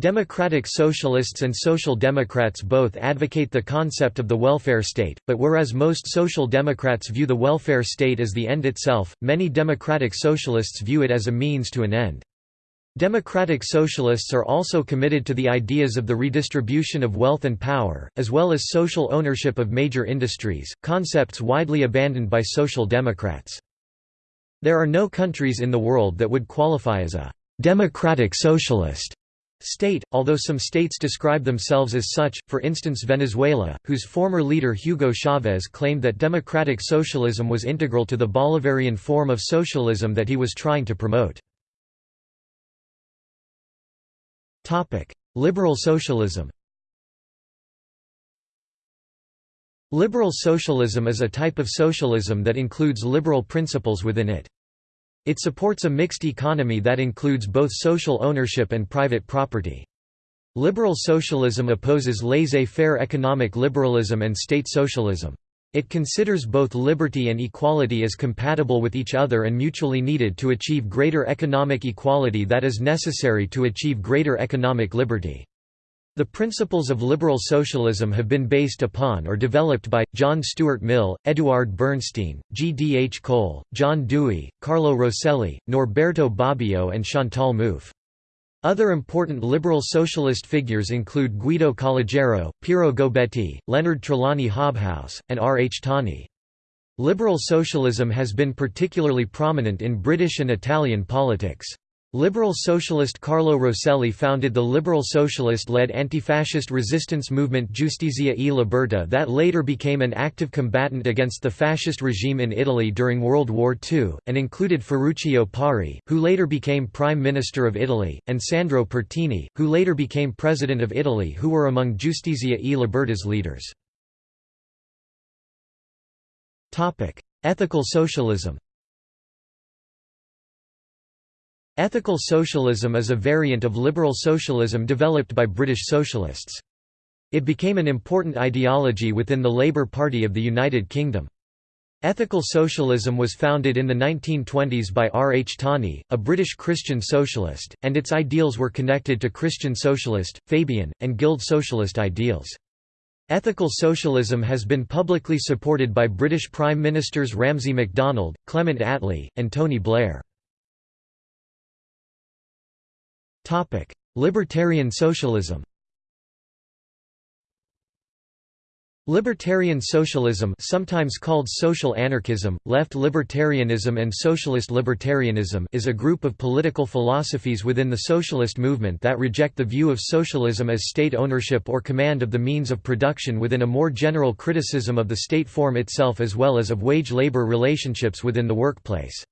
Speaker 1: Democratic socialists and social democrats both advocate the concept of the welfare state, but whereas most social democrats view the welfare state as the end itself, many democratic socialists view it as a means to an end. Democratic Socialists are also committed to the ideas of the redistribution of wealth and power, as well as social ownership of major industries, concepts widely abandoned by Social Democrats. There are no countries in the world that would qualify as a «democratic socialist» state, although some states describe themselves as such, for instance Venezuela, whose former leader Hugo Chavez claimed that democratic socialism was integral to the Bolivarian form of socialism that he was trying to promote. Liberal socialism Liberal socialism is a type of socialism that includes liberal principles within it. It supports a mixed economy that includes both social ownership and private property. Liberal socialism opposes laissez-faire economic liberalism and state socialism. It considers both liberty and equality as compatible with each other and mutually needed to achieve greater economic equality that is necessary to achieve greater economic liberty. The principles of liberal socialism have been based upon or developed by, John Stuart Mill, Eduard Bernstein, G. D. H. Cole, John Dewey, Carlo Rosselli, Norberto Bobbio and Chantal Mouffe. Other important liberal socialist figures include Guido Calogero, Piero Gobetti, Leonard Trelawny Hobhouse, and R. H. Tawney. Liberal socialism has been particularly prominent in British and Italian politics. Liberal socialist Carlo Rosselli founded the liberal socialist-led anti-fascist resistance movement Giustizia e Libertà that later became an active combatant against the fascist regime in Italy during World War II, and included Ferruccio Parri, who later became Prime Minister of Italy, and Sandro Pertini, who later became President of Italy who were among Giustizia e Libertà's leaders. Ethical socialism Ethical socialism is a variant of liberal socialism developed by British socialists. It became an important ideology within the Labour Party of the United Kingdom. Ethical socialism was founded in the 1920s by R. H. Tawney, a British Christian socialist, and its ideals were connected to Christian socialist, Fabian, and Guild socialist ideals. Ethical socialism has been publicly supported by British Prime Ministers Ramsay MacDonald, Clement Attlee, and Tony Blair. Libertarian socialism Libertarian socialism sometimes called social anarchism, left libertarianism and socialist libertarianism is a group of political philosophies within the socialist movement that reject the view of socialism as state ownership or command of the means of production within a more general criticism of the state form itself as well as of wage-labor relationships within the workplace.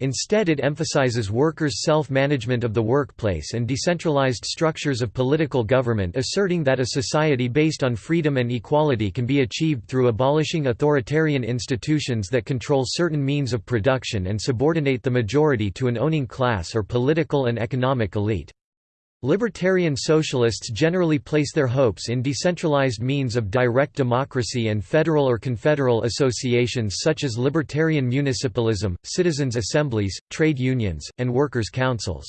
Speaker 1: Instead it emphasizes workers' self-management of the workplace and decentralized structures of political government asserting that a society based on freedom and equality can be achieved through abolishing authoritarian institutions that control certain means of production and subordinate the majority to an owning class or political and economic elite. Libertarian socialists generally place their hopes in decentralized means of direct democracy and federal or confederal associations such as libertarian municipalism, citizens' assemblies, trade unions, and workers' councils.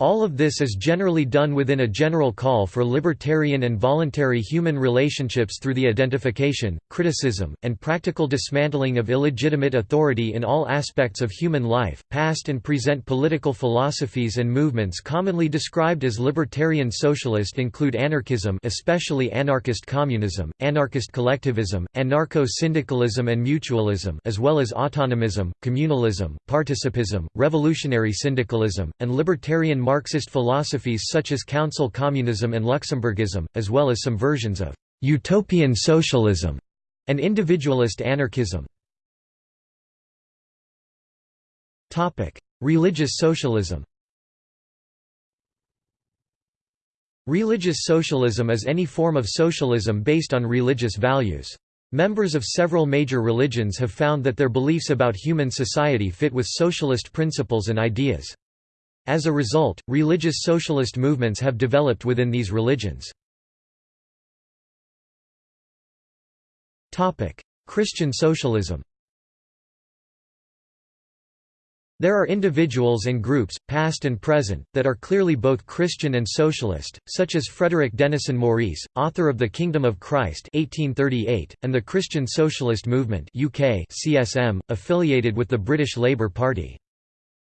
Speaker 1: All of this is generally done within a general call for libertarian and voluntary human relationships through the identification, criticism, and practical dismantling of illegitimate authority in all aspects of human life. Past and present political philosophies and movements commonly described as libertarian socialist include anarchism, especially anarchist communism, anarchist collectivism, anarcho-syndicalism and mutualism, as well as autonomism, communalism, participism, revolutionary syndicalism, and libertarian Marxist philosophies such as council communism and Luxemburgism, as well as some versions of «utopian socialism» and individualist anarchism. Religious socialism Religious socialism is any form of socialism based on religious values. Members of several major religions have found that their beliefs about human society fit with socialist principles and ideas. As a result, religious socialist movements have developed within these religions. Christian socialism There are individuals and groups, past and present, that are clearly both Christian and socialist, such as Frederick Denison Maurice, author of The Kingdom of Christ 1838, and the Christian Socialist Movement UK CSM, affiliated with the British Labour Party.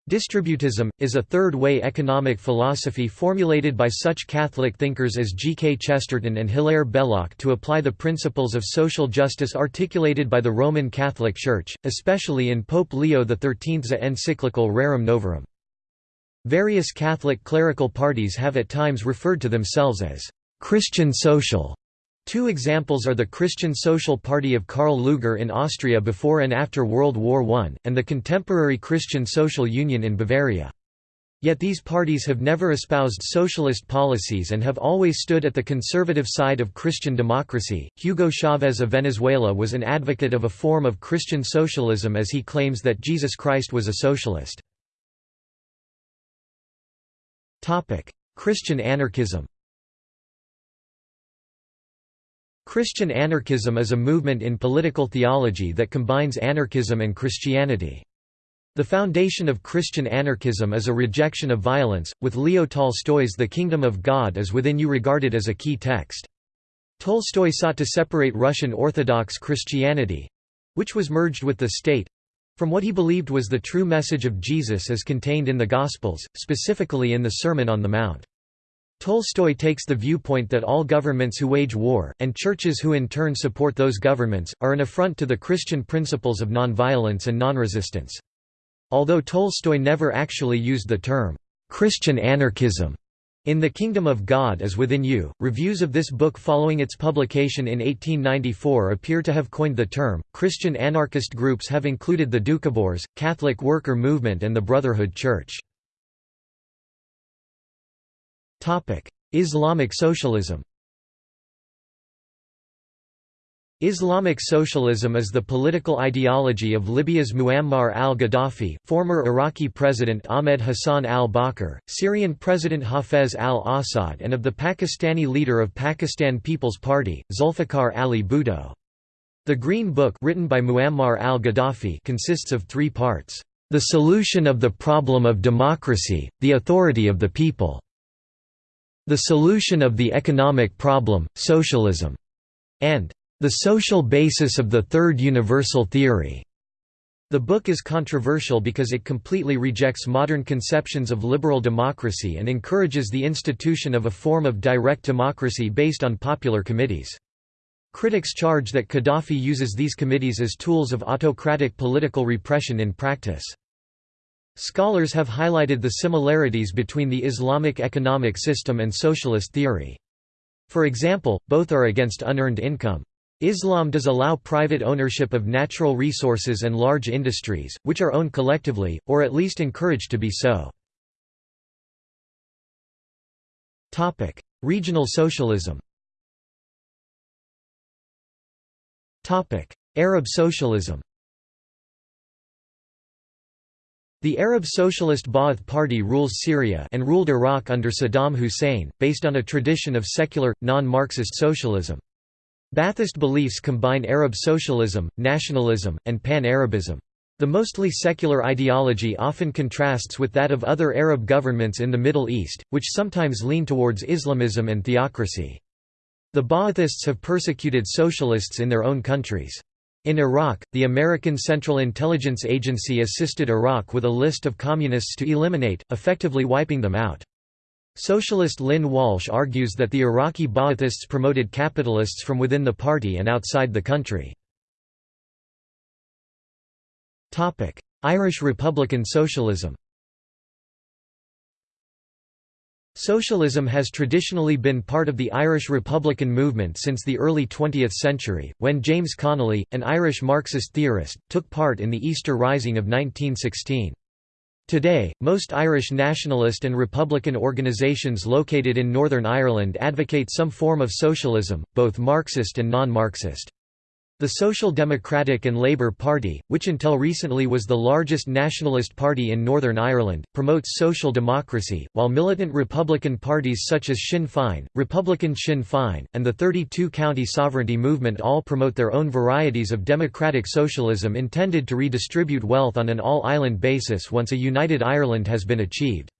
Speaker 1: Distributism, is a third-way economic philosophy formulated by such Catholic thinkers as G. K. Chesterton and Hilaire Belloc to apply the principles of social justice articulated by the Roman Catholic Church, especially in Pope Leo XIII's encyclical Rerum Novarum. Various Catholic clerical parties have at times referred to themselves as Christian Social. Two examples are the Christian Social Party of Karl Lueger in Austria before and after World War I, and the contemporary Christian Social Union in Bavaria. Yet these parties have never espoused socialist policies and have always stood at the conservative side of Christian democracy. Hugo Chavez of Venezuela was an advocate of a form of Christian socialism as he claims that Jesus Christ was a socialist. Topic: Christian anarchism. Christian anarchism is a movement in political theology that combines anarchism and Christianity. The foundation of Christian anarchism is a rejection of violence, with Leo Tolstoy's The Kingdom of God is Within You regarded as a key text. Tolstoy sought to separate Russian Orthodox Christianity—which was merged with the state—from what he believed was the true message of Jesus as contained in the Gospels, specifically in the Sermon on the Mount. Tolstoy takes the viewpoint that all governments who wage war, and churches who in turn support those governments, are an affront to the Christian principles of nonviolence and nonresistance. Although Tolstoy never actually used the term, "'Christian anarchism' in The Kingdom of God is Within You, reviews of this book following its publication in 1894 appear to have coined the term. Christian anarchist groups have included the Doukhobors, Catholic Worker Movement, and the Brotherhood Church. Islamic socialism Islamic socialism is the political ideology of Libya's Muammar al-Gaddafi, former Iraqi President Ahmed Hassan al-Bakr, Syrian President Hafez al-Assad and of the Pakistani leader of Pakistan People's Party, Zulfikar Ali Bhutto. The Green Book written by Muammar al-Gaddafi consists of three parts. The solution of the problem of democracy, the authority of the people. The solution of the economic problem, socialism. And the Social Basis of the Third Universal Theory. The book is controversial because it completely rejects modern conceptions of liberal democracy and encourages the institution of a form of direct democracy based on popular committees. Critics charge that Gaddafi uses these committees as tools of autocratic political repression in practice. Scholars have highlighted the similarities between the Islamic economic system and socialist theory. For example, both are against unearned income. Islam does allow private ownership of natural resources and large industries, which are owned collectively, or at least encouraged to be so. Regional socialism Arab socialism The Arab Socialist Ba'ath Party rules Syria and ruled Iraq under Saddam Hussein, based on a tradition of secular, non-Marxist socialism. Ba'athist beliefs combine Arab socialism, nationalism, and pan-Arabism. The mostly secular ideology often contrasts with that of other Arab governments in the Middle East, which sometimes lean towards Islamism and theocracy. The Ba'athists have persecuted socialists in their own countries. In Iraq, the American Central Intelligence Agency assisted Iraq with a list of communists to eliminate, effectively wiping them out. Socialist Lynn Walsh argues that the Iraqi Ba'athists promoted capitalists from within the party and outside the country. Irish Republican socialism Socialism has traditionally been part of the Irish Republican movement since the early 20th century, when James Connolly, an Irish Marxist theorist, took part in the Easter Rising of 1916. Today, most Irish nationalist and republican organisations located in Northern Ireland advocate some form of socialism, both Marxist and non-Marxist. The Social Democratic and Labour Party, which until recently was the largest nationalist party in Northern Ireland, promotes social democracy, while militant Republican parties such as Sinn Féin, Republican Sinn Féin, and the 32-county sovereignty movement all promote their own varieties of democratic socialism intended to redistribute wealth on an all-island basis once a united Ireland has been achieved.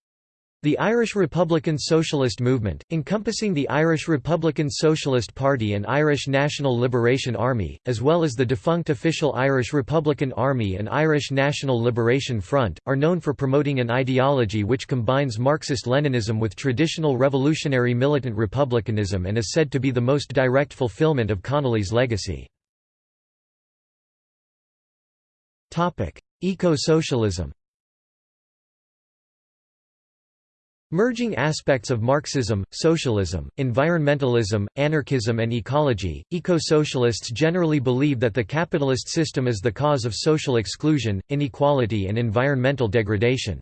Speaker 1: The Irish Republican Socialist Movement, encompassing the Irish Republican Socialist Party and Irish National Liberation Army, as well as the defunct official Irish Republican Army and Irish National Liberation Front, are known for promoting an ideology which combines Marxist-Leninism with traditional revolutionary militant republicanism and is said to be the most direct fulfillment of Connolly's legacy. Eco-socialism Merging aspects of Marxism, socialism, environmentalism, anarchism and ecology, eco-socialists generally believe that the capitalist system is the cause of social exclusion, inequality and environmental degradation.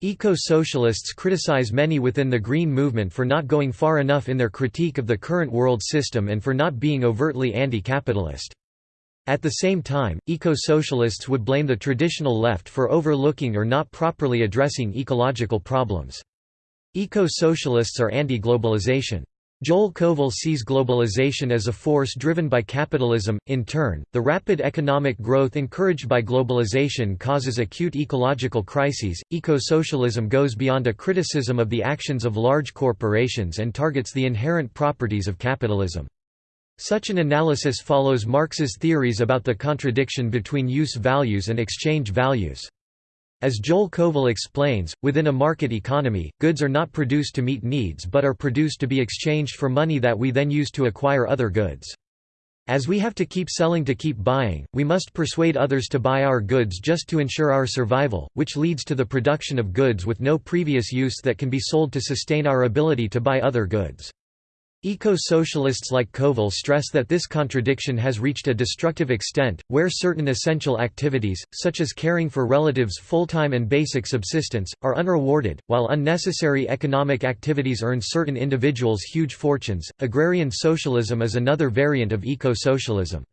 Speaker 1: Eco-socialists criticize many within the Green movement for not going far enough in their critique of the current world system and for not being overtly anti-capitalist. At the same time, eco-socialists would blame the traditional left for overlooking or not properly addressing ecological problems. Eco-socialists are anti-globalization. Joel Kovel sees globalization as a force driven by capitalism. In turn, the rapid economic growth encouraged by globalization causes acute ecological crises. Eco-socialism goes beyond a criticism of the actions of large corporations and targets the inherent properties of capitalism. Such an analysis follows Marx's theories about the contradiction between use values and exchange values. As Joel Kovel explains, within a market economy, goods are not produced to meet needs but are produced to be exchanged for money that we then use to acquire other goods. As we have to keep selling to keep buying, we must persuade others to buy our goods just to ensure our survival, which leads to the production of goods with no previous use that can be sold to sustain our ability to buy other goods. Eco-socialists like Kovel stress that this contradiction has reached a destructive extent, where certain essential activities, such as caring for relatives' full-time and basic subsistence, are unrewarded, while unnecessary economic activities earn certain individuals huge fortunes. Agrarian socialism is another variant of eco-socialism.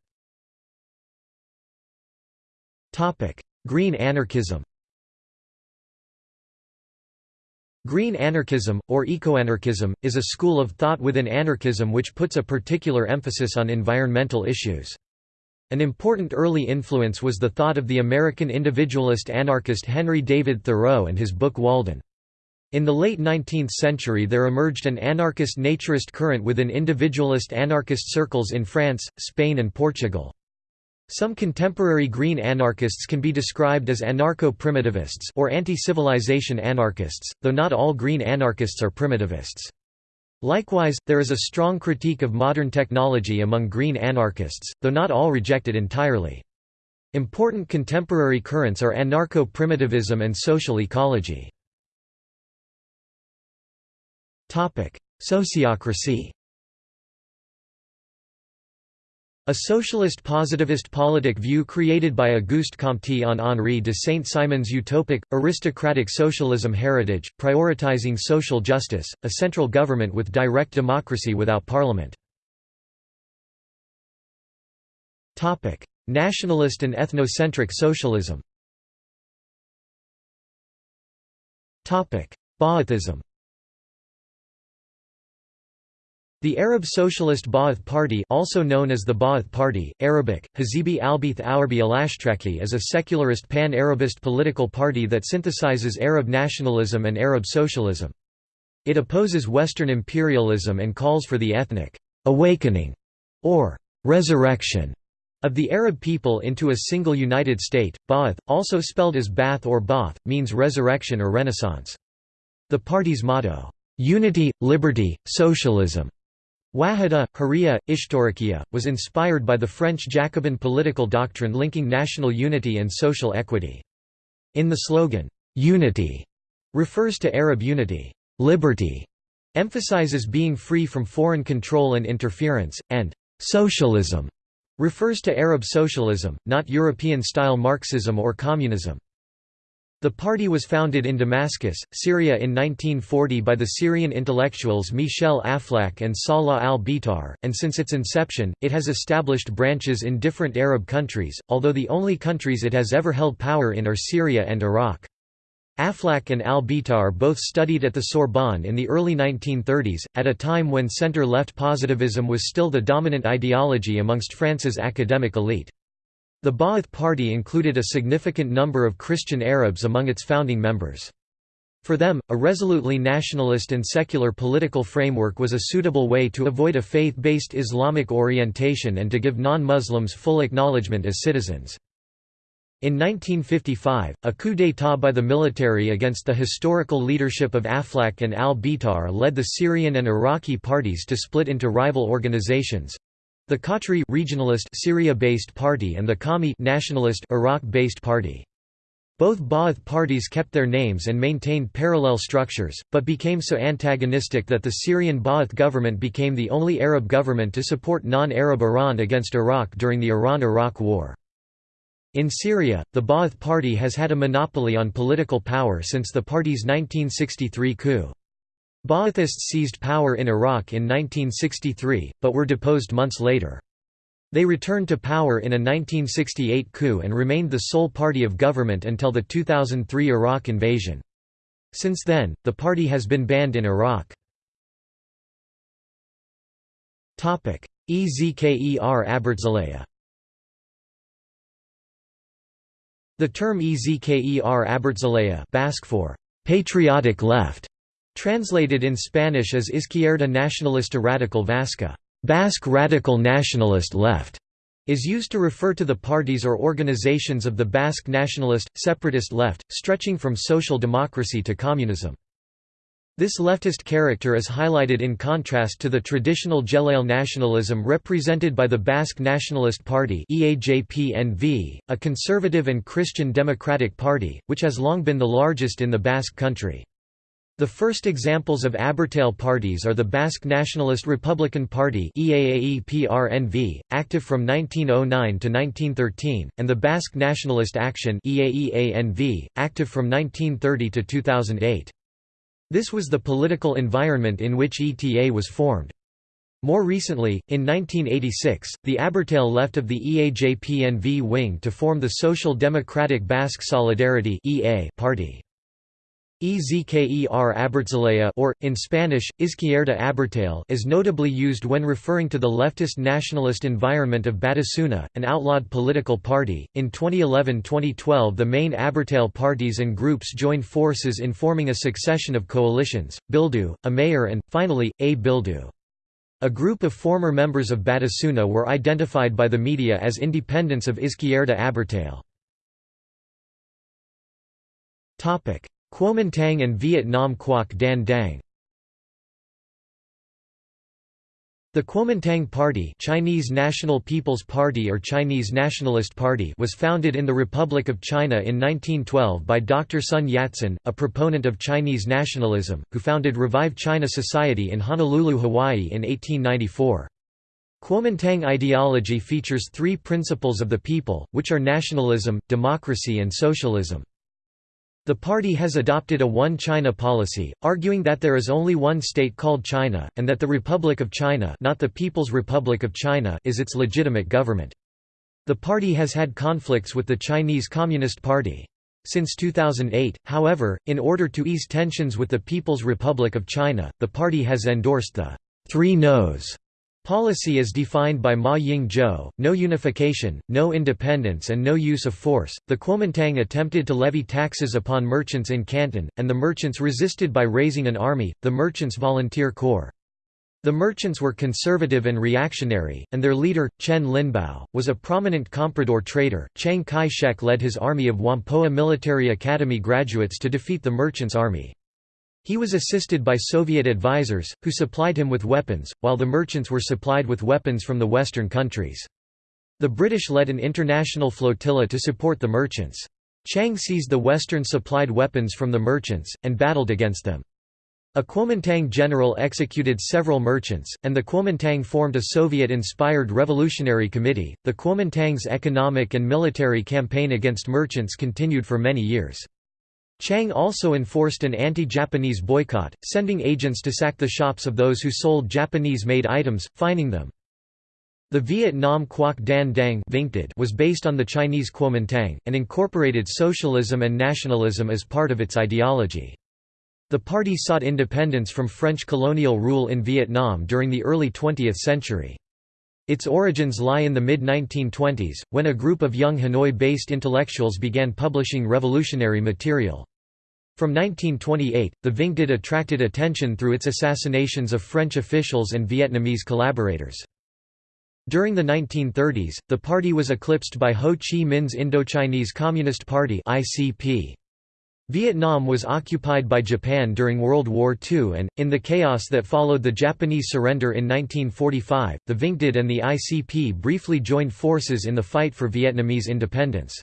Speaker 1: Green anarchism Green anarchism, or ecoanarchism, is a school of thought within anarchism which puts a particular emphasis on environmental issues. An important early influence was the thought of the American individualist anarchist Henry David Thoreau and his book Walden. In the late 19th century there emerged an anarchist naturist current within individualist anarchist circles in France, Spain and Portugal. Some contemporary green anarchists can be described as anarcho-primitivists or anti-civilization anarchists, though not all green anarchists are primitivists. Likewise, there is a strong critique of modern technology among green anarchists, though not all reject it entirely. Important contemporary currents are anarcho-primitivism and social ecology. Sociocracy A socialist positivist politic view created by Auguste Comte on Henri de Saint-Simon's utopic, aristocratic socialism heritage, prioritizing social justice, a central government with direct democracy without parliament. Nationalist and ethnocentric socialism. Ba'athism The Arab Socialist Ba'ath Party also known as the Ba'ath Party, Arabic, Hazibi Albith Awarbi Alashtraki is a secularist pan-Arabist political party that synthesizes Arab nationalism and Arab socialism. It opposes Western imperialism and calls for the ethnic «awakening» or «resurrection» of the Arab people into a single united state. Ba'ath, also spelled as Bath or Ba'ath, means resurrection or renaissance. The party's motto, "'Unity, Liberty, Socialism' Wahada, Hurriya, Ishtarakiya, was inspired by the French Jacobin political doctrine linking national unity and social equity. In the slogan, "'Unity' refers to Arab unity, "'Liberty' emphasizes being free from foreign control and interference, and "'Socialism' refers to Arab socialism, not European-style Marxism or communism. The party was founded in Damascus, Syria in 1940 by the Syrian intellectuals Michel Aflaq and Salah al-Bitar, and since its inception, it has established branches in different Arab countries, although the only countries it has ever held power in are Syria and Iraq. Aflaq and al-Bitar both studied at the Sorbonne in the early 1930s, at a time when centre-left positivism was still the dominant ideology amongst France's academic elite. The Ba'ath Party included a significant number of Christian Arabs among its founding members. For them, a resolutely nationalist and secular political framework was a suitable way to avoid a faith-based Islamic orientation and to give non-Muslims full acknowledgement as citizens. In 1955, a coup d'état by the military against the historical leadership of Aflaq and al-Bitar led the Syrian and Iraqi parties to split into rival organizations, the Qatri regionalist Syria-based party and the Qawmi nationalist Iraq-based party. Both Ba'ath parties kept their names and maintained parallel structures, but became so antagonistic that the Syrian Ba'ath government became the only Arab government to support non-Arab Iran against Iraq during the Iran–Iraq War. In Syria, the Ba'ath Party has had a monopoly on political power since the party's 1963 coup. Ba'athists seized power in Iraq in 1963, but were deposed months later. They returned to power in a 1968 coup and remained the sole party of government until the 2003 Iraq invasion. Since then, the party has been banned in Iraq. Ezker Abertzalea The term Ezker Abertzalea Basque for «patriotic left» translated in Spanish as Izquierda Nacionalista Radical Vasca Basque radical nationalist left is used to refer to the parties or organizations of the Basque nationalist, separatist left, stretching from social democracy to communism. This leftist character is highlighted in contrast to the traditional Gelale nationalism represented by the Basque Nationalist Party a conservative and Christian democratic party, which has long been the largest in the Basque country. The first examples of Abertzale parties are the Basque Nationalist Republican Party active from 1909 to 1913, and the Basque Nationalist Action active from 1930 to 2008. This was the political environment in which ETA was formed. More recently, in 1986, the Abertzale left of the EAJPNV wing to form the Social Democratic Basque Solidarity party. Ezker Abertzalea or, in Spanish, Izquierda Abertzale is notably used when referring to the leftist nationalist environment of Batasuna, an outlawed political party. In 2011-2012 the main Abertzale parties and groups joined forces in forming a succession of coalitions, Bildu, Amaiur and, finally, A Bildu. A group of former members of Batasuna were identified by the media as independents of Izquierda Abertzale. Kuomintang and Vietnam Quoc Dan Dang The Kuomintang Party Chinese National People's Party or Chinese Nationalist Party was founded in the Republic of China in 1912 by Dr. Sun Yat-sen, a proponent of Chinese nationalism, who founded Revive China Society in Honolulu, Hawaii in 1894. Kuomintang ideology features three principles of the people, which are nationalism, democracy and socialism. The party has adopted a One China policy, arguing that there is only one state called China, and that the Republic of China not the People's Republic of China is its legitimate government. The party has had conflicts with the Chinese Communist Party. Since 2008, however, in order to ease tensions with the People's Republic of China, the party has endorsed the Three No's Policy as defined by Ma Ying-jeou, no unification, no independence and no use of force. The Kuomintang attempted to levy taxes upon merchants in Canton, and the merchants resisted by raising an army, the Merchants Volunteer Corps. The merchants were conservative and reactionary, and their leader, Chen Linbao, was a prominent comprador trader. Chiang Kai-shek led his army of Whampoa Military Academy graduates to defeat the merchants' army. He was assisted by Soviet advisors, who supplied him with weapons, while the merchants were supplied with weapons from the Western countries. The British led an international flotilla to support the merchants. Chiang seized the Western-supplied weapons from the merchants, and battled against them. A Kuomintang general executed several merchants, and the Kuomintang formed a Soviet-inspired revolutionary committee. The Kuomintang's economic and military campaign against merchants continued for many years. Chiang also enforced an anti-Japanese boycott, sending agents to sack the shops of those who sold Japanese-made items, fining them. The Vietnam Quoc Dan Dang was based on the Chinese Kuomintang, and incorporated socialism and nationalism as part of its ideology. The party sought independence from French colonial rule in Vietnam during the early 20th century. Its origins lie in the mid-1920s, when a group of young Hanoi-based intellectuals began publishing revolutionary material. From 1928, the VNQDD attracted attention through its assassinations of French officials and Vietnamese collaborators. During the 1930s, the party was eclipsed by Ho Chi Minh's Indochinese Communist Party ICP. Vietnam was occupied by Japan during World War II and, in the chaos that followed the Japanese surrender in 1945, the VNQDD and the ICP briefly joined forces in the fight for Vietnamese independence.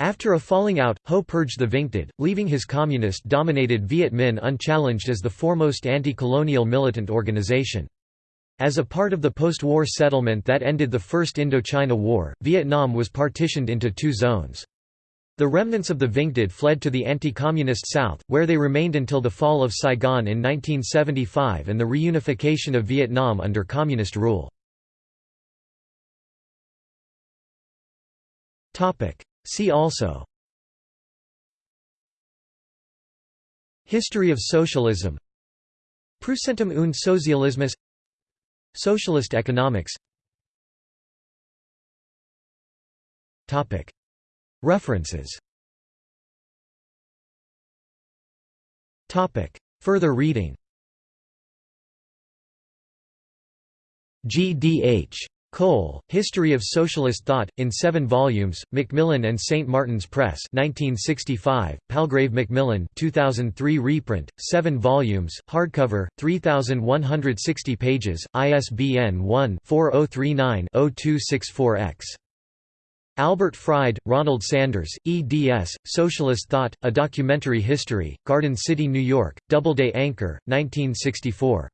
Speaker 1: After a falling out, Ho purged the VNQDD, leaving his communist-dominated Viet Minh unchallenged as the foremost anti-colonial militant organization. As a part of the post-war settlement that ended the First Indochina War, Vietnam was partitioned into two zones. The remnants of the VNQDD fled to the anti-communist South, where they remained until the fall of Saigon in 1975 and the reunification of Vietnam under communist rule. See also History of socialism Preußentum und Sozialismus Socialist economics References Further reading G. D. H. Cole, History of Socialist Thought, in seven volumes, Macmillan and St. Martin's Press 1965, Palgrave Macmillan 2003 reprint, seven volumes, hardcover, 3,160 pages, ISBN 1-4039-0264-X. Albert Fried, Ronald Sanders, eds. Socialist Thought, A Documentary History, Garden City, New York, Doubleday Anchor, 1964.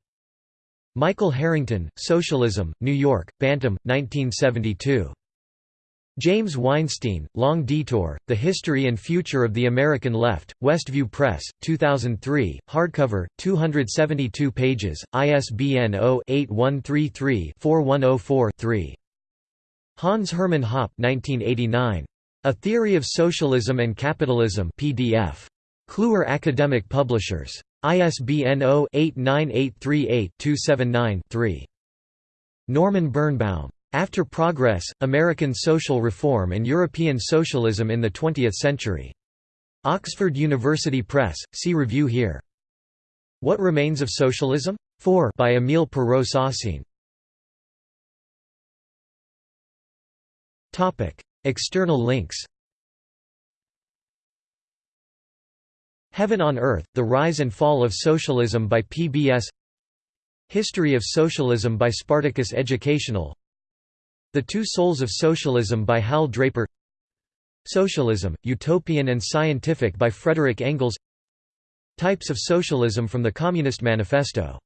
Speaker 1: Michael Harrington, Socialism, New York, Bantam, 1972. James Weinstein, Long Detour, The History and Future of the American Left, Westview Press, 2003, hardcover, 272 pages, ISBN 0-8133-4104-3. Hans Hermann Hoppe 1989. A Theory of Socialism and Capitalism PDF. Kluwer Academic Publishers. ISBN 0-89838-279-3. Norman Birnbaum. After Progress, American Social Reform and European Socialism in the Twentieth Century. Oxford University Press, see review here. What Remains of Socialism? 4 by Emile Perrault External links Heaven on Earth, The Rise and Fall of Socialism by PBS History of Socialism by Spartacus Educational The Two Souls of Socialism by Hal Draper Socialism, Utopian and Scientific by Frederick Engels Types of Socialism from the Communist Manifesto